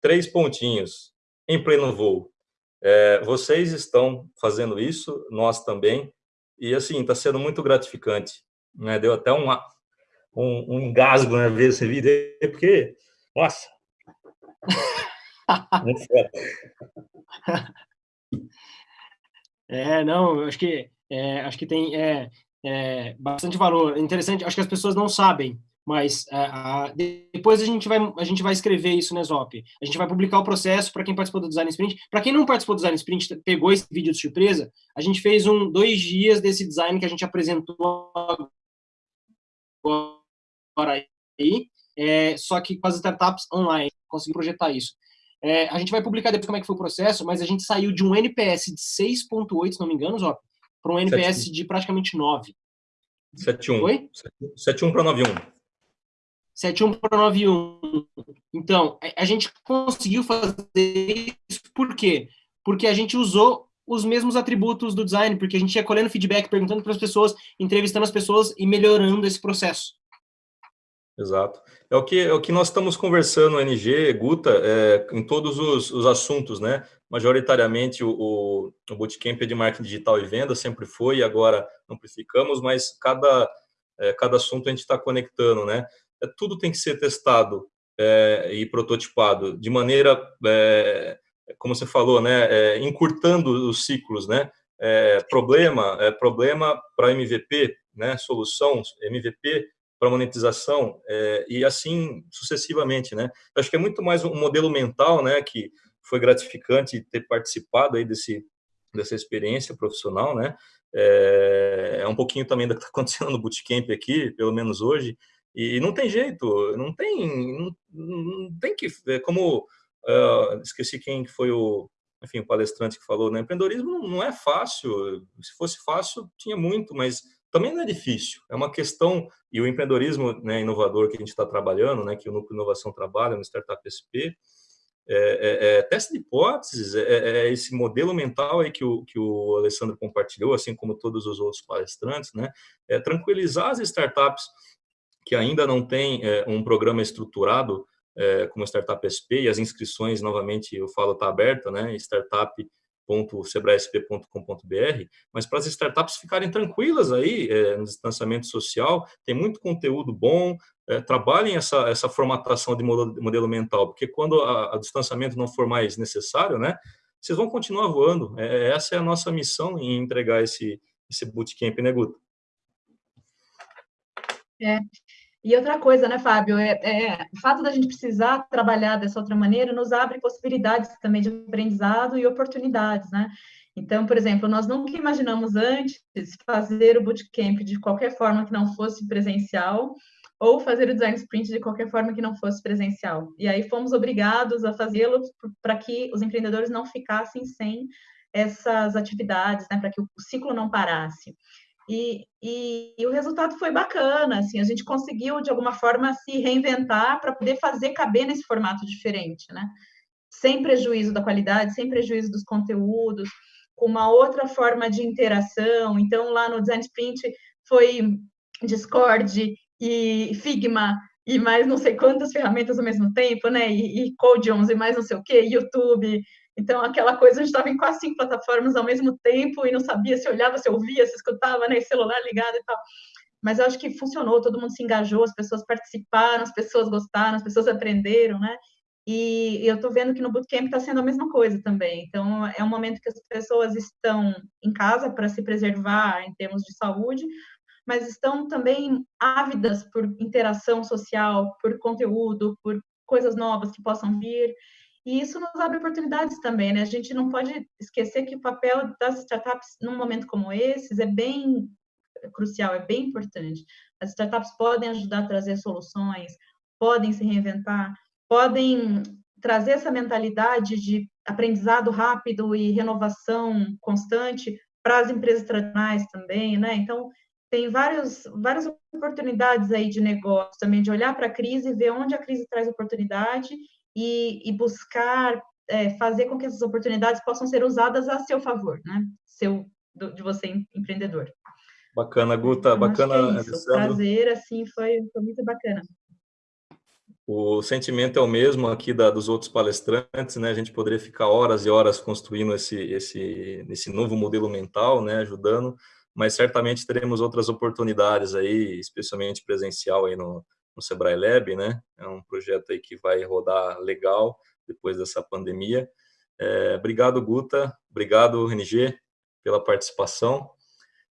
Três pontinhos. Em pleno voo. É, vocês estão fazendo isso, nós também. E, assim, está sendo muito gratificante. Né? Deu até um, um, um engasgo na ver esse vídeo, porque, nossa... É, não, acho que é, acho que tem é, é, bastante valor. É interessante, acho que as pessoas não sabem, mas é, a, depois a gente vai a gente vai escrever isso no Exop. A gente vai publicar o processo para quem participou do Design Sprint. Para quem não participou do Design Sprint, pegou esse vídeo de surpresa. A gente fez um dois dias desse design que a gente apresentou agora aí, é, só que com as startups online, consegui projetar isso. É, a gente vai publicar depois como é que foi o processo, mas a gente saiu de um NPS de 6.8, se não me engano, Zop, para um NPS 7. de praticamente 9. 7.1. Oi? 7.1 para 9.1. 7.1 para 9.1. Então, a gente conseguiu fazer isso por quê? Porque a gente usou os mesmos atributos do design, porque a gente ia colhendo feedback, perguntando para as pessoas, entrevistando as pessoas e melhorando esse processo. Exato. É o que, é o que nós estamos conversando, NG, Guta, é, em todos os, os, assuntos, né? Majoritariamente o, o, o Bootcamp é de marketing digital e venda, sempre foi, e agora amplificamos, mas cada, é, cada assunto a gente está conectando, né? É, tudo tem que ser testado é, e prototipado de maneira, é, como você falou, né? É, encurtando os ciclos, né? problema, é, problema para MVP, né? Solução, MVP para monetização é, e assim sucessivamente, né? Acho que é muito mais um modelo mental, né? Que foi gratificante ter participado aí desse dessa experiência profissional, né? É, é um pouquinho também do que está acontecendo no bootcamp aqui, pelo menos hoje. E não tem jeito, não tem, não, não tem que, é como uh, esqueci quem foi o, enfim, o palestrante que falou, né? Empreendedorismo não é fácil. Se fosse fácil, tinha muito, mas também não é difícil. É uma questão, e o empreendedorismo né, inovador que a gente está trabalhando, né, que o Núcleo Inovação trabalha no Startup SP, é, é, é, teste de hipóteses, é, é, é, esse modelo mental aí que o, que o Alessandro compartilhou, assim como todos os outros palestrantes, né? É tranquilizar as startups que ainda não têm um programa estruturado como Startup SP, e as inscrições, novamente, eu falo, está aberta, né? Startup www.sebraesp.com.br, mas para as startups ficarem tranquilas aí é, no distanciamento social, tem muito conteúdo bom, é, trabalhem essa, essa formatação de modelo, modelo mental, porque quando o distanciamento não for mais necessário, né, vocês vão continuar voando. É, essa é a nossa missão em entregar esse, esse bootcamp, né, Guto? É, e outra coisa, né, Fábio, é, é, o fato da gente precisar trabalhar dessa outra maneira nos abre possibilidades também de aprendizado e oportunidades, né? Então, por exemplo, nós nunca imaginamos antes fazer o bootcamp de qualquer forma que não fosse presencial, ou fazer o design sprint de qualquer forma que não fosse presencial. E aí fomos obrigados a fazê-lo para que os empreendedores não ficassem sem essas atividades, né, para que o ciclo não parasse. E, e, e, o resultado foi bacana, assim, a gente conseguiu, de alguma forma, se reinventar para poder fazer caber nesse formato diferente, né? Sem prejuízo da qualidade, sem prejuízo dos conteúdos, com uma outra forma de interação. Então, lá no Design Sprint foi Discord e Figma e mais não sei quantas ferramentas ao mesmo tempo, né? E, e Codions e mais não sei o que, YouTube, então, aquela coisa, a gente estava em quase cinco plataformas ao mesmo tempo e não sabia se olhava, se ouvia, se escutava, né? celular ligado e tal. Mas eu acho que funcionou, todo mundo se engajou, as pessoas participaram, as pessoas gostaram, as pessoas aprenderam, né? E eu estou vendo que no Bootcamp está sendo a mesma coisa também. Então, é um momento que as pessoas estão em casa para se preservar em termos de saúde, mas estão também ávidas por interação social, por conteúdo, por coisas novas que possam vir. E isso nos abre oportunidades também, né? A gente não pode esquecer que o papel das startups num momento como esse é bem crucial, é bem importante. As startups podem ajudar a trazer soluções, podem se reinventar, podem trazer essa mentalidade de aprendizado rápido e renovação constante para as empresas tradicionais também, né? Então, tem vários, várias oportunidades aí de negócio também, de olhar para a crise, ver onde a crise traz oportunidade e, e buscar é, fazer com que essas oportunidades possam ser usadas a seu favor, né? Seu, do, de você empreendedor. Bacana, Guta, então, bacana. É isso. Prazer, assim, foi, foi muito bacana. O sentimento é o mesmo aqui da, dos outros palestrantes, né? A gente poderia ficar horas e horas construindo esse, esse, esse novo modelo mental, né? Ajudando, mas certamente teremos outras oportunidades aí, especialmente presencial aí no, no Sebrae Lab, né? É um projeto aí que vai rodar legal depois dessa pandemia. É, obrigado, Guta. Obrigado, RNG, pela participação.